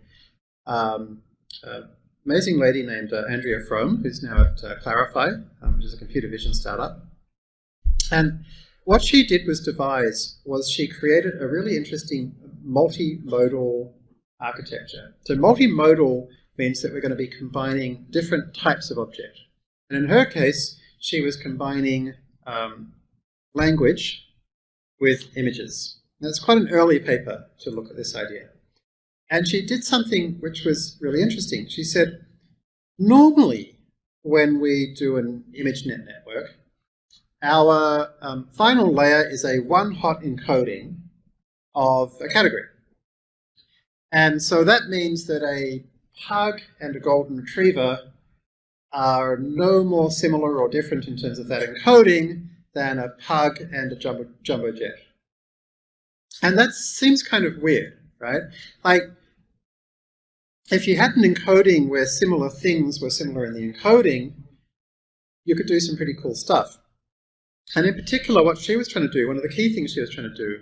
Um, uh, amazing lady named uh, Andrea Frome, who's now at uh, Clarifai, um, which is a computer vision startup. And what she did was devise was she created a really interesting multimodal architecture. So multimodal means that we're going to be combining different types of object. And in her case, she was combining um, language with images. Now, it's quite an early paper to look at this idea. And she did something which was really interesting. She said, normally when we do an ImageNet network, our um, final layer is a one-hot encoding of a category. And so that means that a pug and a golden retriever are no more similar or different in terms of that encoding than a pug and a jumbo, jumbo jet. And that seems kind of weird, right? Like, if you had an encoding where similar things were similar in the encoding, you could do some pretty cool stuff. And in particular, what she was trying to do, one of the key things she was trying to do,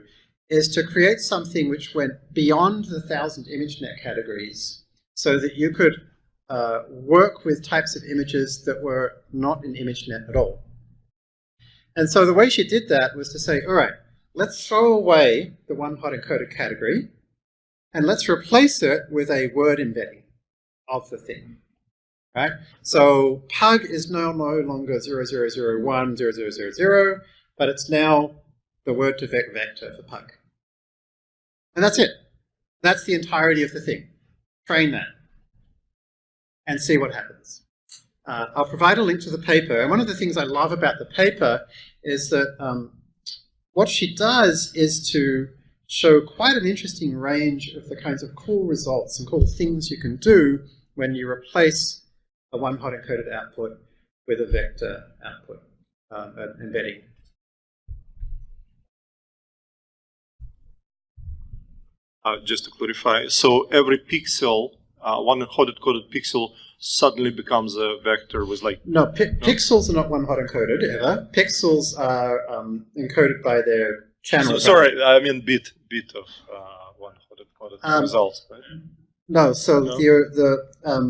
is to create something which went beyond the thousand ImageNet categories so that you could uh, work with types of images that were not in ImageNet at all. And so the way she did that was to say, all right, let's throw away the one hot encoded category and let's replace it with a word embedding of the thing. Right? So pug is now no longer 0001, 0000, but it's now the word2vec vector for pug. And that's it. That's the entirety of the thing. Train that and see what happens. Uh, I'll provide a link to the paper. And one of the things I love about the paper is that um, what she does is to show quite an interesting range of the kinds of cool results and cool things you can do when you replace a one-hot encoded output with a vector output um, embedding. Uh, just to clarify, so every pixel, uh, one hot encoded pixel suddenly becomes a vector with like no, pi pixels are not one hot encoded ever. Pixels are um, encoded by their channel. So, sorry, I mean bit bit of uh, one hot encoded Um, results. Right? No, so No? the the um,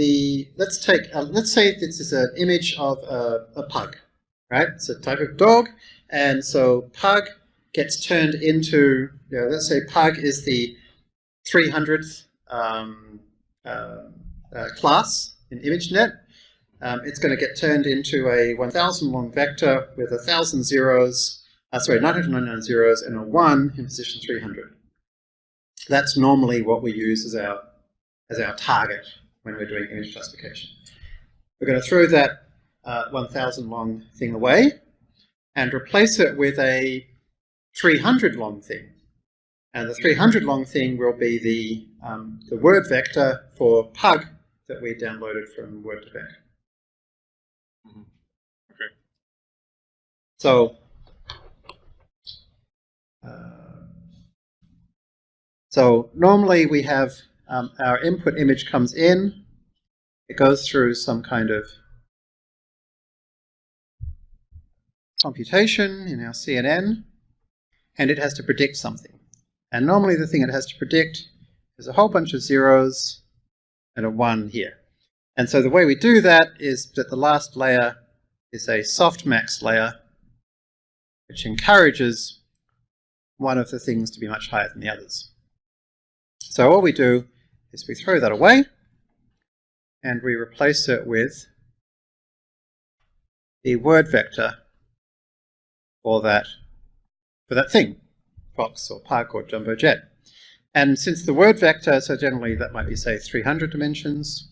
the let's take uh, let's say this is an image of a, a pug, right? It's a type of dog, and so pug gets turned into you know, let's say pug is the 300th um, uh, uh, class in ImageNet. Um, it's going to get turned into a 1,000 long vector with a thousand zeros, uh, sorry, 999 zeros and a one in position 300. That's normally what we use as our as our target when we're doing image classification. We're going to throw that uh, 1,000 long thing away and replace it with a 300 long thing. And the 300 long thing will be the, um, the word vector for pug that we downloaded from Word2Vec. Mhm. Okay. So, uh, so normally we have um, our input image comes in, it goes through some kind of computation in our CNN, and it has to predict something. And normally the thing it has to predict is a whole bunch of zeros and a 1 here. And so the way we do that is that the last layer is a softmax layer, which encourages one of the things to be much higher than the others. So all we do is we throw that away, and we replace it with the word vector for that, for that thing, Fox or park or Jumbo Jet. And since the word vector, so generally that might be, say, 300 dimensions,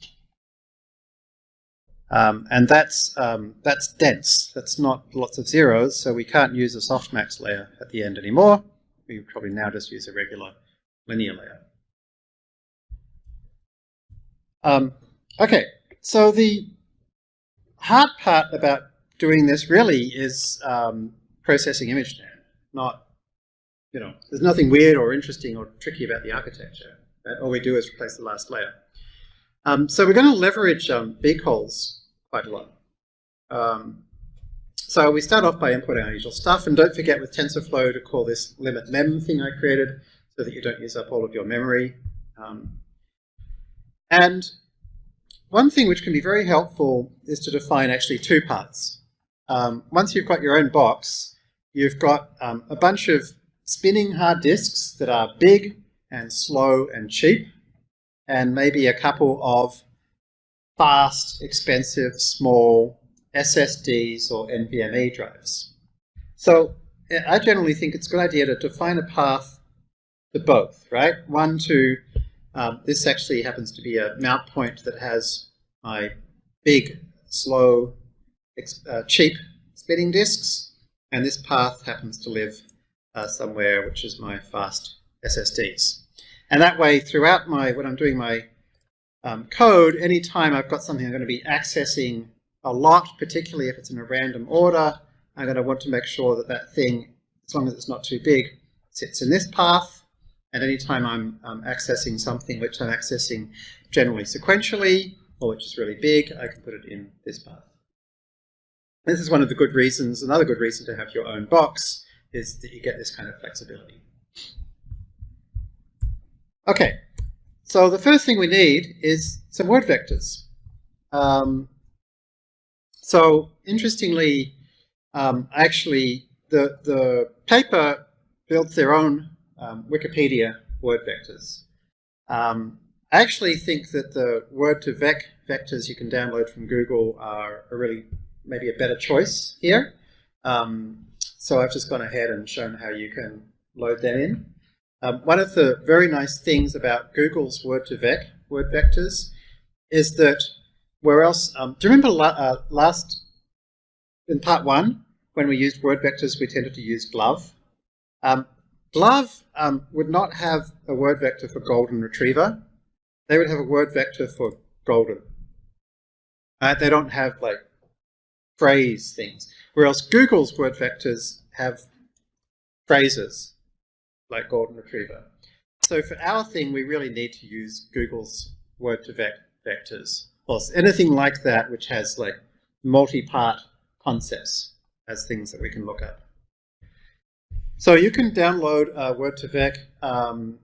um, and that's, um, that's dense. That's not lots of zeros, so we can't use a softmax layer at the end anymore. We probably now just use a regular linear layer. Um, okay, so the hard part about doing this really is um, processing ImageNet, not, you know, there's nothing weird or interesting or tricky about the architecture. Right? All we do is replace the last layer. Um, so we're going to leverage um, bcolz quite a lot. Um, so we start off by inputting our usual stuff, and don't forget with TensorFlow to call this limit mem thing I created so that you don't use up all of your memory. Um, and one thing which can be very helpful is to define actually two parts. Um, once you've got your own box, you've got um, a bunch of spinning hard disks that are big and slow and cheap, and maybe a couple of fast, expensive, small SSDs or NVMe drives. So I generally think it's a good idea to define a path to both, right? One to, um, this actually happens to be a mount point that has my big, slow, uh, cheap spinning disks, and this path happens to live uh, somewhere which is my fast SSDs. And that way, throughout my, when I'm doing my um, code, anytime I've got something I'm going to be accessing a lot, particularly if it's in a random order, I'm going to want to make sure that that thing, as long as it's not too big, sits in this path. And anytime I'm um, accessing something which I'm accessing generally sequentially, or which is really big, I can put it in this path. This is one of the good reasons, another good reason to have your own box, is that you get this kind of flexibility. Okay, so the first thing we need is some word vectors. Um, so interestingly, um, actually, the, the paper builds their own um, Wikipedia word vectors. Um, I actually think that the word2vec vectors you can download from Google are, are really maybe a better choice here. Um, so I've just gone ahead and shown how you can load them in. Um, one of the very nice things about Google's word2vec word vectors is that where else, um, do you remember la uh, last, in part one, when we used word vectors, we tended to use GloVe. Um, GloVe um, would not have a word vector for golden retriever. They would have a word vector for golden. Uh, they don't have like phrase things. Whereas Google's word vectors have phrases like golden retriever. So for our thing, we really need to use Google's word2vec vectors. Or anything like that which has like multi-part concepts as things that we can look at. So you can download uh, Word2Vec. Um,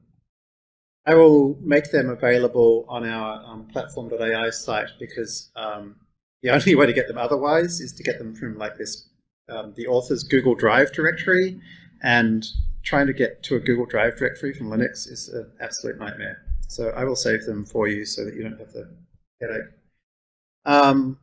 I will make them available on our um, platform.ai site because um, the [laughs] only way to get them otherwise is to get them from like this, um, the author's Google Drive directory and trying to get to a Google Drive directory from Linux is an absolute nightmare. So I will save them for you so that you don't have the headache. Um,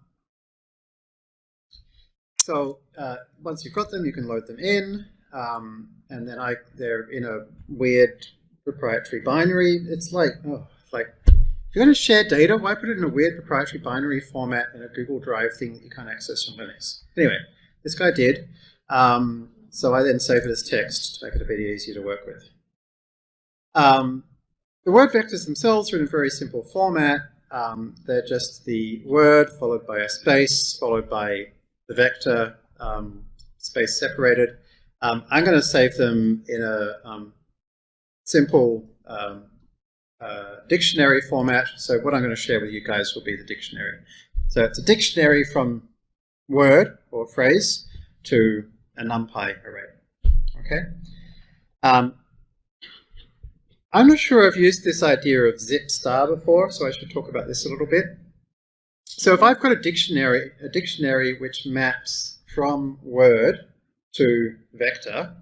so uh, once you've got them, you can load them in. Um, and then I, they're in a weird proprietary binary. It's like, oh, like, if you're going to share data, why put it in a weird proprietary binary format in a Google Drive thing that you can't access from Linux? Anyway, this guy did. Um, so I then save it as text to make it a bit easier to work with. Um, the word vectors themselves are in a very simple format. Um, they're just the word followed by a space, followed by the vector, um, space separated. Um, I'm going to save them in a um, simple um, uh, dictionary format. So what I'm going to share with you guys will be the dictionary. So it's a dictionary from word or phrase to a NumPy array. Okay. Um, I'm not sure I've used this idea of zip star before, so I should talk about this a little bit. So if I've got a dictionary, a dictionary which maps from word to vector,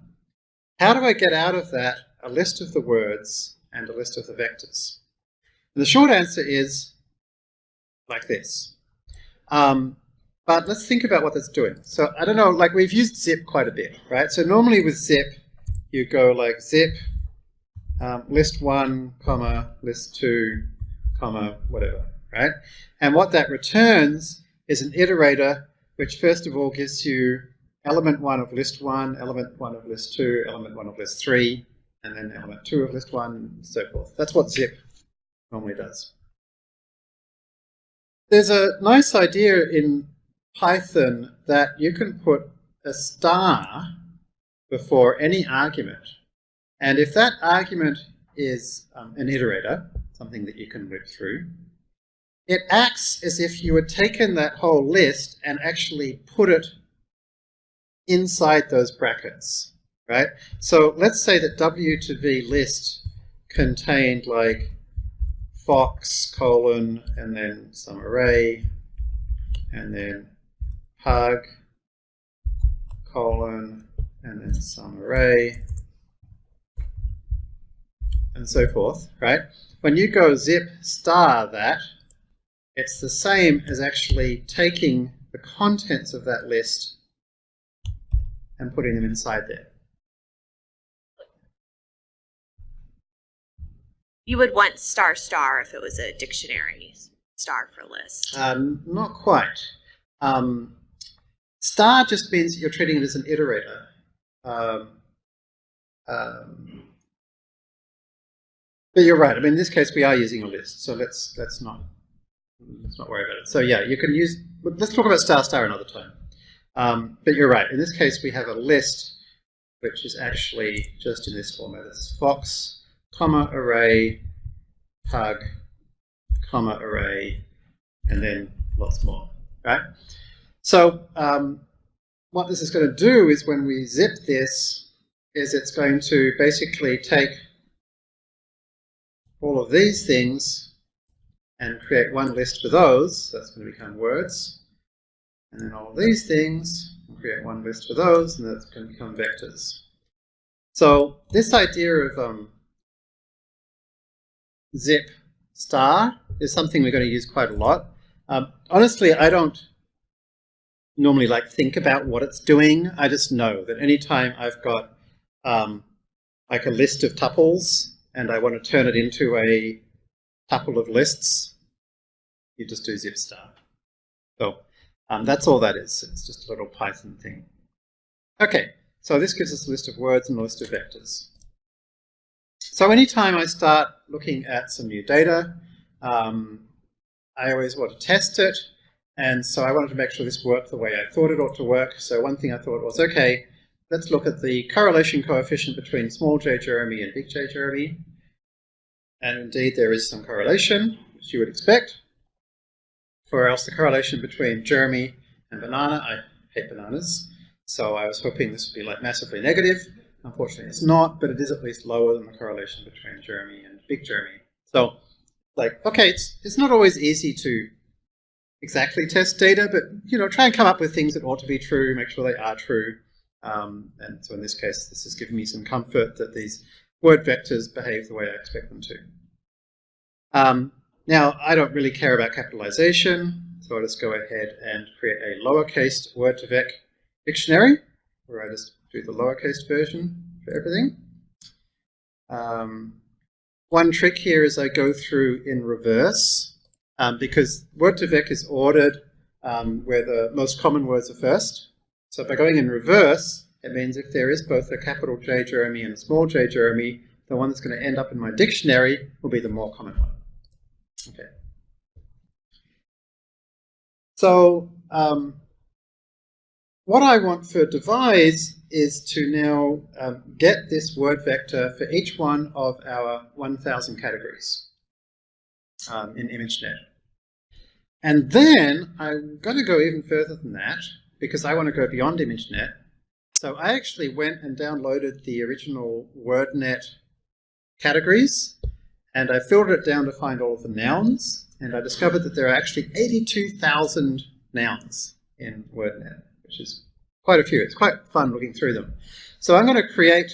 how do I get out of that a list of the words and a list of the vectors? And the short answer is like this. Um, but let's think about what that's doing. So I don't know, like we've used zip quite a bit, right? So normally with zip, you go like zip, um, list one, comma, list two, comma, whatever, right? And what that returns is an iterator, which first of all gives you element one of list one, element one of list two, element one of list three, and then element two of list one, and so forth. That's what zip normally does. There's a nice idea in Python that you can put a star before any argument. And if that argument is um, an iterator, something that you can whip through, it acts as if you had taken that whole list and actually put it inside those brackets, right? So let's say that W to V list contained like fox colon and then some array and then pug colon and then some array and so forth, right? When you go zip star that, it's the same as actually taking the contents of that list and putting them inside there. You would want star star if it was a dictionary, star for list. Um, not quite. Um, star just means you're treating it as an iterator. Um, um, but you're right. I mean, in this case, we are using a list, so let's let's not let's not worry about it. So yeah, you can use. Let's talk about star star another time. Um, but you're right. In this case, we have a list which is actually just in this format. It's fox, comma, array, pug, comma, array, and then lots more, right? So um, what this is going to do is when we zip this, is it's going to basically take all of these things and create one list for those. That's going to become words. And then all of these things, create one list for those, and that's going to become vectors. So this idea of um, zip star is something we're going to use quite a lot. Um, honestly, I don't normally like think about what it's doing. I just know that anytime I've got um, like a list of tuples and I want to turn it into a tuple of lists, you just do zip star. So um, that's all that is. It's just a little Python thing. Okay, so this gives us a list of words and a list of vectors. So anytime I start looking at some new data, um, I always want to test it. And so I wanted to make sure this worked the way I thought it ought to work. So one thing I thought was, okay, let's look at the correlation coefficient between small j Jeremy and big J Jeremy. And indeed there is some correlation, which you would expect. Or else the correlation between Jeremy and banana, I hate bananas, so I was hoping this would be like massively negative. Unfortunately it's not, but it is at least lower than the correlation between Jeremy and big Jeremy. So like, okay, it's, it's not always easy to exactly test data, but you know, try and come up with things that ought to be true, make sure they are true. Um, and so in this case, this has given me some comfort that these word vectors behave the way I expect them to. Um, now, I don't really care about capitalization, so I'll just go ahead and create a lowercase word2vec dictionary, where I just do the lowercase version for everything. Um, one trick here is I go through in reverse, um, because word2vec is ordered um, where the most common words are first. So by going in reverse, it means if there is both a capital J Jeremy and a small j Jeremy, the one that's going to end up in my dictionary will be the more common one. Okay. So um, what I want for devise is to now um, get this word vector for each one of our 1000 categories um, in ImageNet. And then I'm going to go even further than that because I want to go beyond ImageNet. So I actually went and downloaded the original WordNet categories and I filtered it down to find all of the nouns and I discovered that there are actually 82,000 nouns in WordNet, which is quite a few. It's quite fun looking through them. So I'm going to create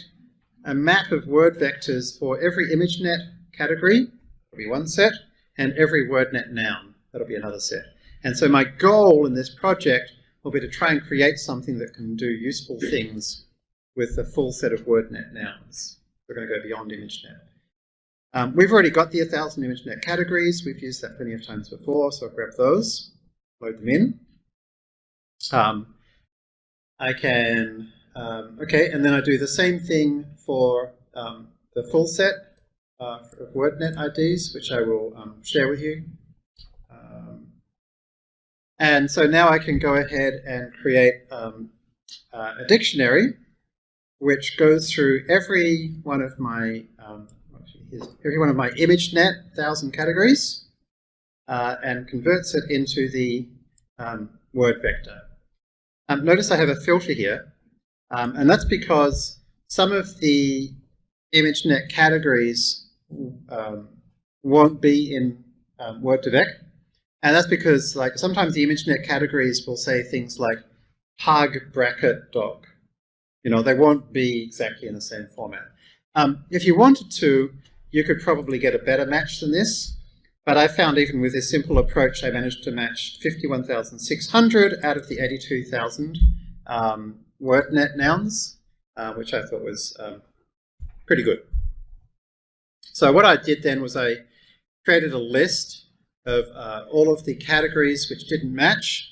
a map of word vectors for every ImageNet category, that'll be one set, and every WordNet noun, that'll be another set. And so my goal in this project will be to try and create something that can do useful things with a full set of WordNet nouns. We're going to go beyond ImageNet. Um, we've already got the 1000 ImageNet categories. We've used that plenty of times before, so I'll grab those, load them in. Um, I can, um, okay, and then I do the same thing for um, the full set uh, of WordNet IDs, which I will um, share with you. Um, and so now I can go ahead and create uh, a dictionary which goes through every one of my um, every one of my ImageNet 1000 categories uh, and converts it into the word vector. Um, notice I have a filter here, um, and that's because some of the ImageNet categories um, won't be in um, Word2Vec, and that's because like sometimes the ImageNet categories will say things like hug bracket dog. You know, they won't be exactly in the same format. Um, if you wanted to, you could probably get a better match than this. But I found even with this simple approach, I managed to match 51,600 out of the 82,000 um, WordNet nouns, uh, which I thought was um, pretty good. So what I did then was I created a list of uh, all of the categories which didn't match.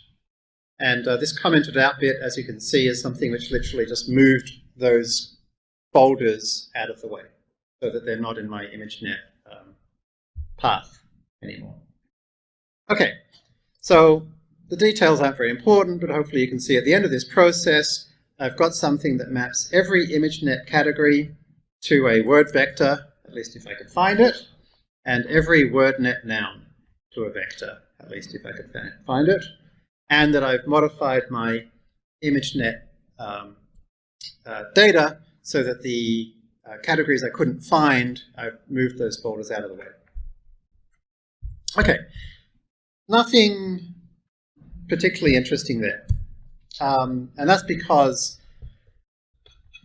And uh, this commented out bit, as you can see, is something which literally just moved those folders out of the way so that they're not in my ImageNet um, path anymore. Okay, so the details aren't very important, but hopefully you can see at the end of this process, I've got something that maps every ImageNet category to a word vector, at least if I could find it, and every WordNet noun to a vector, at least if I could find it, and that I've modified my ImageNet um, uh, data so that the uh, categories I couldn't find, I've moved those folders out of the way. Okay, nothing particularly interesting there. Um, and that's because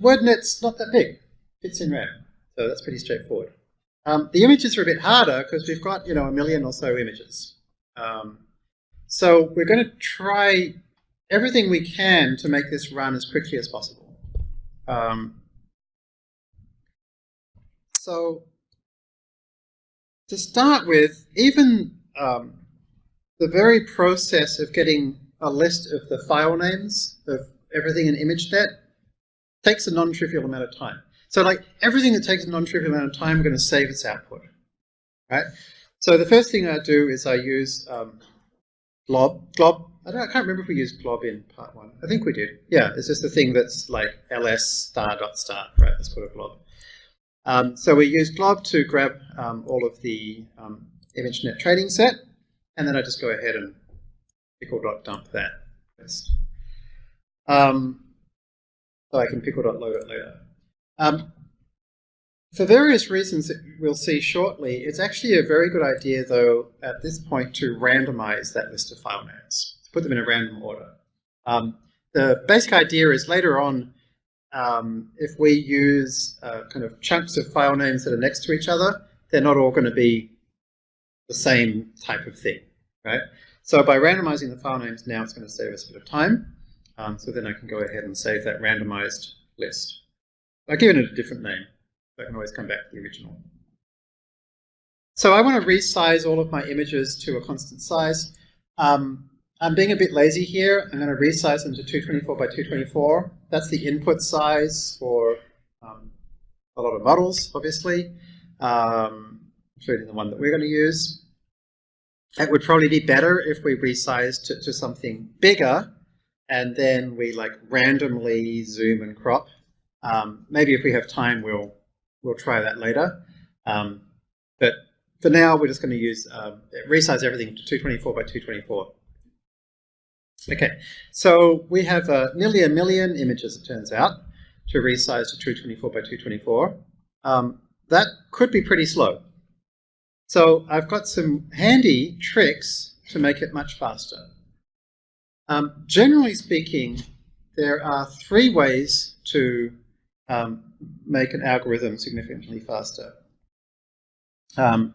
WordNet's not that big. Fits in RAM. So that's pretty straightforward. Um, the images are a bit harder because we've got, you know, a million or so images. Um, so we're going to try everything we can to make this run as quickly as possible. Um, so to start with, even um, the very process of getting a list of the file names of everything in ImageNet takes a non-trivial amount of time. So like everything that takes a non-trivial amount of time, we're going to save its output, right? So the first thing I do is I use um, glob. Glob. I, don't, I can't remember if we used glob in part one. I think we did. Yeah, it's just a thing that's like ls star dot star, right? Let's put a glob. Um, so we use glob to grab um, all of the um, ImageNet training set, and then I just go ahead and pickle dot dump that list. Um, so I can pickle dot load it later. Um, for various reasons that we'll see shortly, it's actually a very good idea, though, at this point to randomize that list of file names, put them in a random order. Um, the basic idea is later on, um, if we use uh, kind of chunks of file names that are next to each other, they're not all going to be the same type of thing, right? So by randomizing the file names now, it's going to save us a bit of time. Um, so then I can go ahead and save that randomized list. I've given it a different name. So I can always come back to the original. So I want to resize all of my images to a constant size. Um, I'm being a bit lazy here. I'm going to resize them to 224 by 224. That's the input size for um, a lot of models, obviously, um, including the one that we're going to use. It would probably be better if we resized to, to something bigger and then we like randomly zoom and crop. Um, maybe if we have time, we'll we'll try that later. Um, but for now, we're just going to use uh, resize everything to 224 by 224. Okay, so we have uh, nearly a million images, it turns out, to resize to 224 by 224. Um, that could be pretty slow. So I've got some handy tricks to make it much faster. Um, generally speaking, there are three ways to um, make an algorithm significantly faster. Um,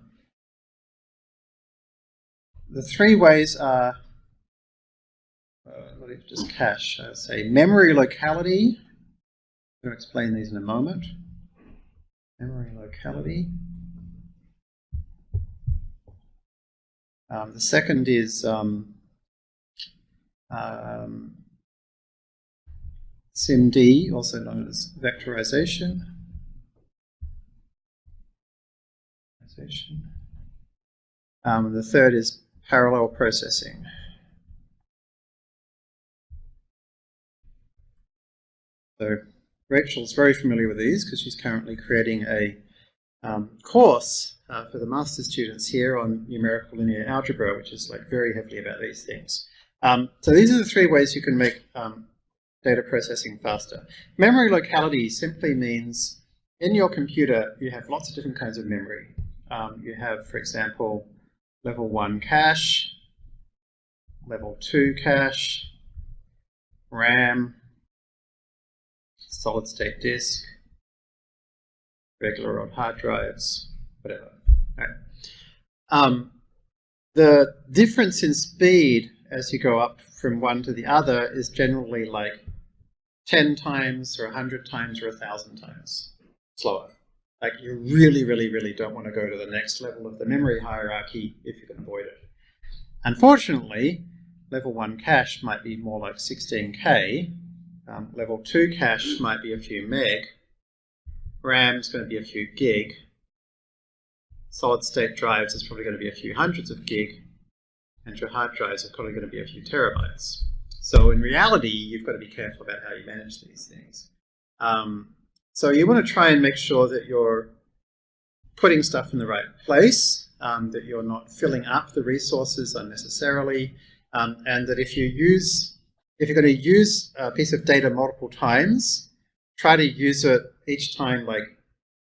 the three ways are, me just cache, say memory locality. I'm going to explain these in a moment. Memory locality. Um, the second is um, um, SIMD, also known as vectorization. Um, the third is parallel processing. So Rachel's very familiar with these because she's currently creating a um, course uh, for the master's students here on numerical linear algebra, which is like very heavily about these things. Um, so these are the three ways you can make um, data processing faster. Memory locality simply means in your computer you have lots of different kinds of memory. Um, you have, for example, level 1 cache, level 2 cache, RAM, solid state disk, regular old hard drives, whatever. Right. Um, the difference in speed as you go up from one to the other is generally like 10 times or 100 times or 1,000 times slower. Like you really, really, really don't want to go to the next level of the memory hierarchy if you can avoid it. Unfortunately, level 1 cache might be more like 16k. Um, level 2 cache might be a few meg. RAM is going to be a few gig. Solid state drives is probably going to be a few hundreds of gig and your hard drives are probably going to be a few terabytes. So in reality, you've got to be careful about how you manage these things. Um, so you want to try and make sure that you're putting stuff in the right place, um, that you're not filling up the resources unnecessarily, um, and that if you use, if you're going to use a piece of data multiple times, try to use it each time like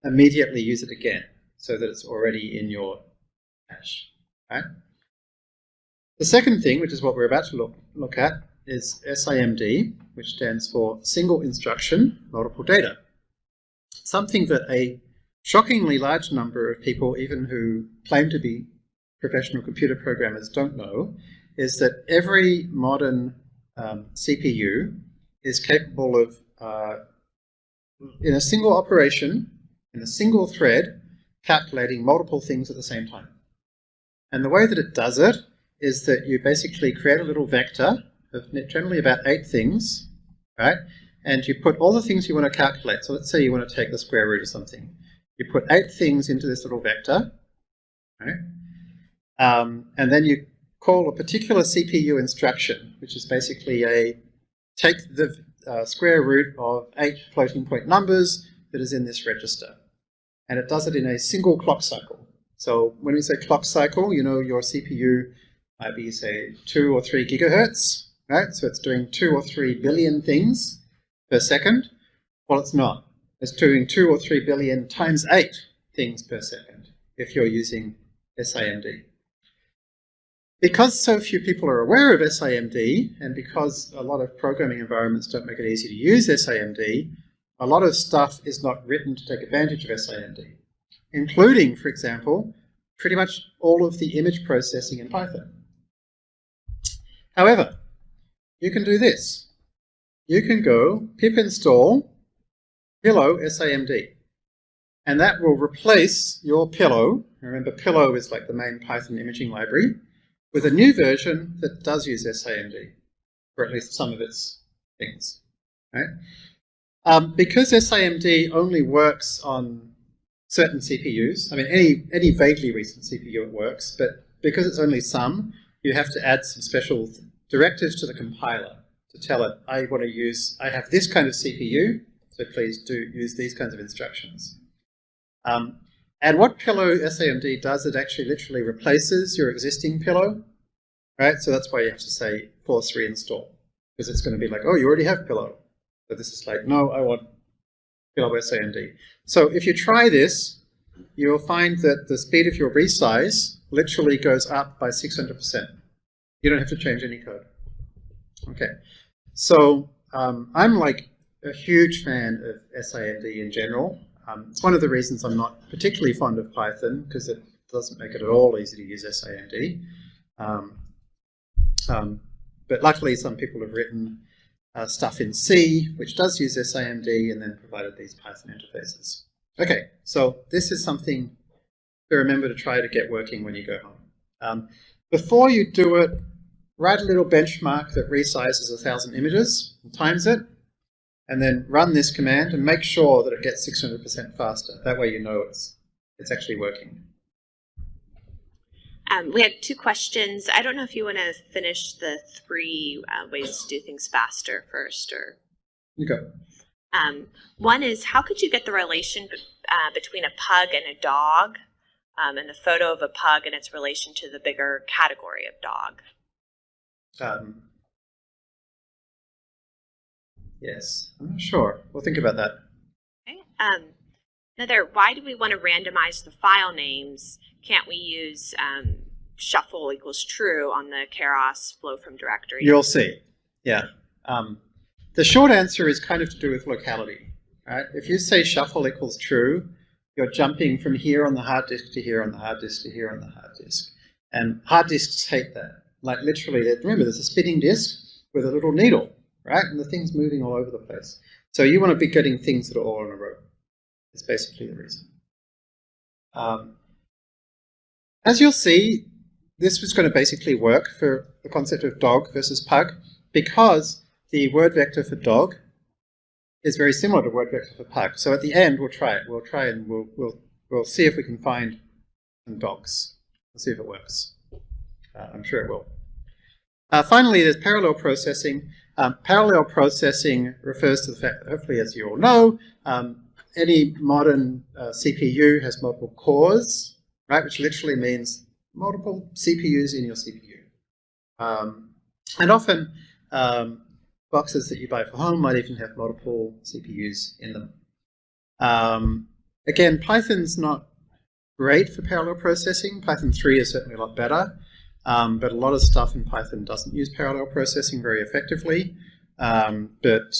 immediately use it again so that it's already in your cache. Right? The second thing, which is what we're about to look, look at, is SIMD, which stands for Single Instruction Multiple Data. Something that a shockingly large number of people, even who claim to be professional computer programmers, don't know, is that every modern um, CPU is capable of, uh, in a single operation, in a single thread, calculating multiple things at the same time. And the way that it does it is that you basically create a little vector of generally about eight things, right? And you put all the things you want to calculate. So let's say you want to take the square root of something. You put eight things into this little vector, right? Um, and then you call a particular CPU instruction, which is basically a take the uh, square root of eight floating point numbers that is in this register. And it does it in a single clock cycle. So when we say clock cycle, you know your CPU might be, say, two or three gigahertz, right? So it's doing two or three billion things per second. Well, it's not. It's doing two or three billion times eight things per second if you're using SIMD. Because so few people are aware of SIMD, and because a lot of programming environments don't make it easy to use SIMD, a lot of stuff is not written to take advantage of SIMD, including, for example, pretty much all of the image processing in Python. However, you can do this. You can go pip install pillow SIMD, and that will replace your pillow. Remember, pillow is like the main Python imaging library with a new version that does use SIMD, or at least some of its things. Right? Um, because SIMD only works on certain CPUs, I mean any, any vaguely recent CPU it works, but because it's only some, you have to add some special directives to the compiler to tell it, I want to use, I have this kind of CPU, so please do use these kinds of instructions. Um, and what pillow SIMD does, it actually literally replaces your existing pillow, right? So that's why you have to say force reinstall, because it's going to be like, oh, you already have pillow. So this is like, no, I want pillow SIMD. So if you try this, you'll find that the speed of your resize literally goes up by 600%. You don't have to change any code. Okay, so um, I'm like a huge fan of SIMD in general. Um, it's one of the reasons I'm not particularly fond of Python because it doesn't make it at all easy to use SIMD. Um, um, but luckily some people have written uh, stuff in C which does use SIMD and then provided these Python interfaces. Okay, so this is something to remember to try to get working when you go home. Um, before you do it, write a little benchmark that resizes a thousand images and times it, and then run this command and make sure that it gets 600% faster. That way you know it's, it's actually working. Um, we had two questions. I don't know if you want to finish the three uh, ways to do things faster first, or you go. Um, one is how could you get the relation uh, between a pug and a dog, um, and the photo of a pug and its relation to the bigger category of dog? Yes, I'm not sure. We'll think about that. Okay. Um, another, why do we want to randomize the file names? Can't we use um, shuffle equals true on the Keras flow from directory? You'll see. Yeah. Um, the short answer is kind of to do with locality. Right? If you say shuffle equals true, you're jumping from here on the hard disk to here on the hard disk to here on the hard disk. And hard disks hate that. Like literally, remember there's a spinning disk with a little needle right? And the thing's moving all over the place. So you want to be getting things that are all in a row. It's basically the reason. Um, as you'll see, this was going to basically work for the concept of dog versus pug because the word vector for dog is very similar to word vector for pug. So at the end, we'll try it. We'll try and we'll, we'll, we'll see if we can find some dogs. We'll see if it works. Uh, I'm sure it will. Uh, finally, there's parallel processing. Um, parallel processing refers to the fact that hopefully, as you all know, um, any modern uh, CPU has multiple cores, right, which literally means multiple CPUs in your CPU. Um, and often, um, boxes that you buy for home might even have multiple CPUs in them. Um, again, Python's not great for parallel processing. Python 3 is certainly a lot better, um, but a lot of stuff in Python doesn't use parallel processing very effectively. Um, but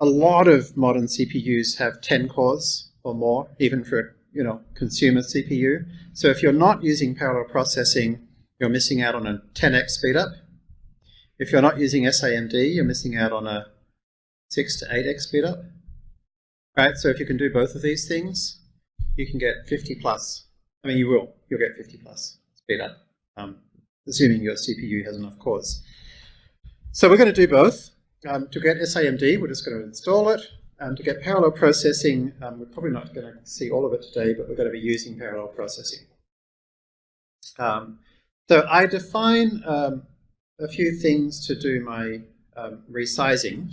a lot of modern CPUs have 10 cores or more, even for you know consumer CPU. So if you're not using parallel processing, you're missing out on a 10x speedup. If you're not using SIMD, you're missing out on a 6 to 8x speedup. Right, so if you can do both of these things, you can get 50 plus. I mean, you will. You'll get 50 plus speedup. um, assuming your CPU has enough cores. So we're going to do both. Um, to get SIMD, we're just going to install it. Um, to get parallel processing, um, we're probably not going to see all of it today, but we're going to be using parallel processing. Um, so I define um, a few things to do my resizing.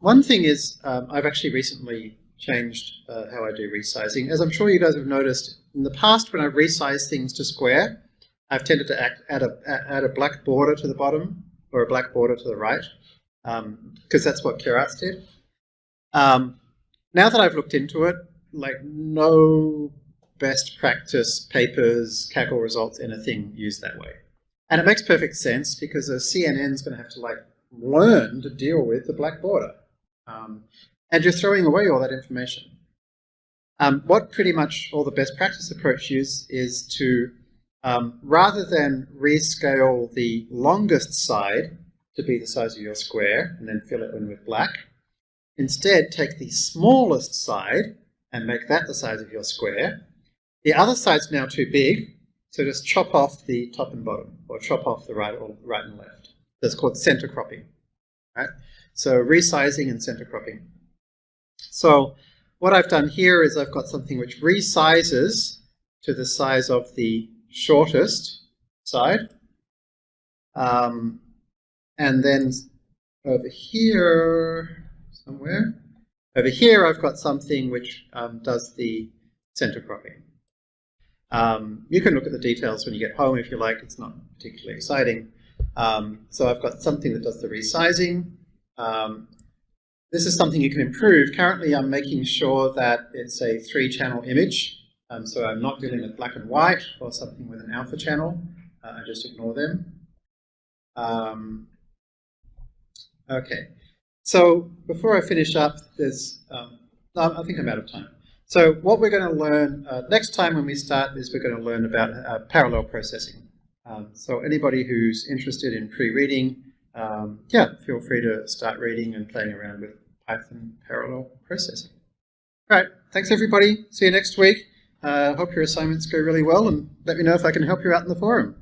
One thing is I've actually recently changed uh, how I do resizing. As I'm sure you guys have noticed, in the past when I've resized things to square, I've tended to act, add, a, add a black border to the bottom or a black border to the right, because um, that's what Keras did. Um, now that I've looked into it, like no best practice papers, Kaggle results, anything used that way. And it makes perfect sense because a CNN is going to have to like learn to deal with the black border. Um, and you're throwing away all that information. Um, what pretty much all the best practice approach use is to, um, rather than rescale the longest side to be the size of your square and then fill it in with black, instead take the smallest side and make that the size of your square. The other side's now too big, so just chop off the top and bottom, or chop off the right, or right and left. That's called center cropping. Right? So resizing and center cropping. So what I've done here is I've got something which resizes to the size of the shortest side. Um, and then over here, somewhere, over here I've got something which um, does the center cropping. Um, you can look at the details when you get home if you like, it's not particularly exciting. Um, so I've got something that does the resizing. Um, this is something you can improve. Currently, I'm making sure that it's a three-channel image. Um, so I'm not dealing with black and white or something with an alpha channel. Uh, I just ignore them. Um, okay. So before I finish up, there's, um, I think I'm out of time. So what we're going to learn uh, next time when we start is we're going to learn about uh, parallel processing. Um, so anybody who's interested in pre-reading, um, yeah, feel free to start reading and playing around with Python parallel processing. All right, thanks everybody. See you next week. Uh, hope your assignments go really well and let me know if I can help you out in the forum.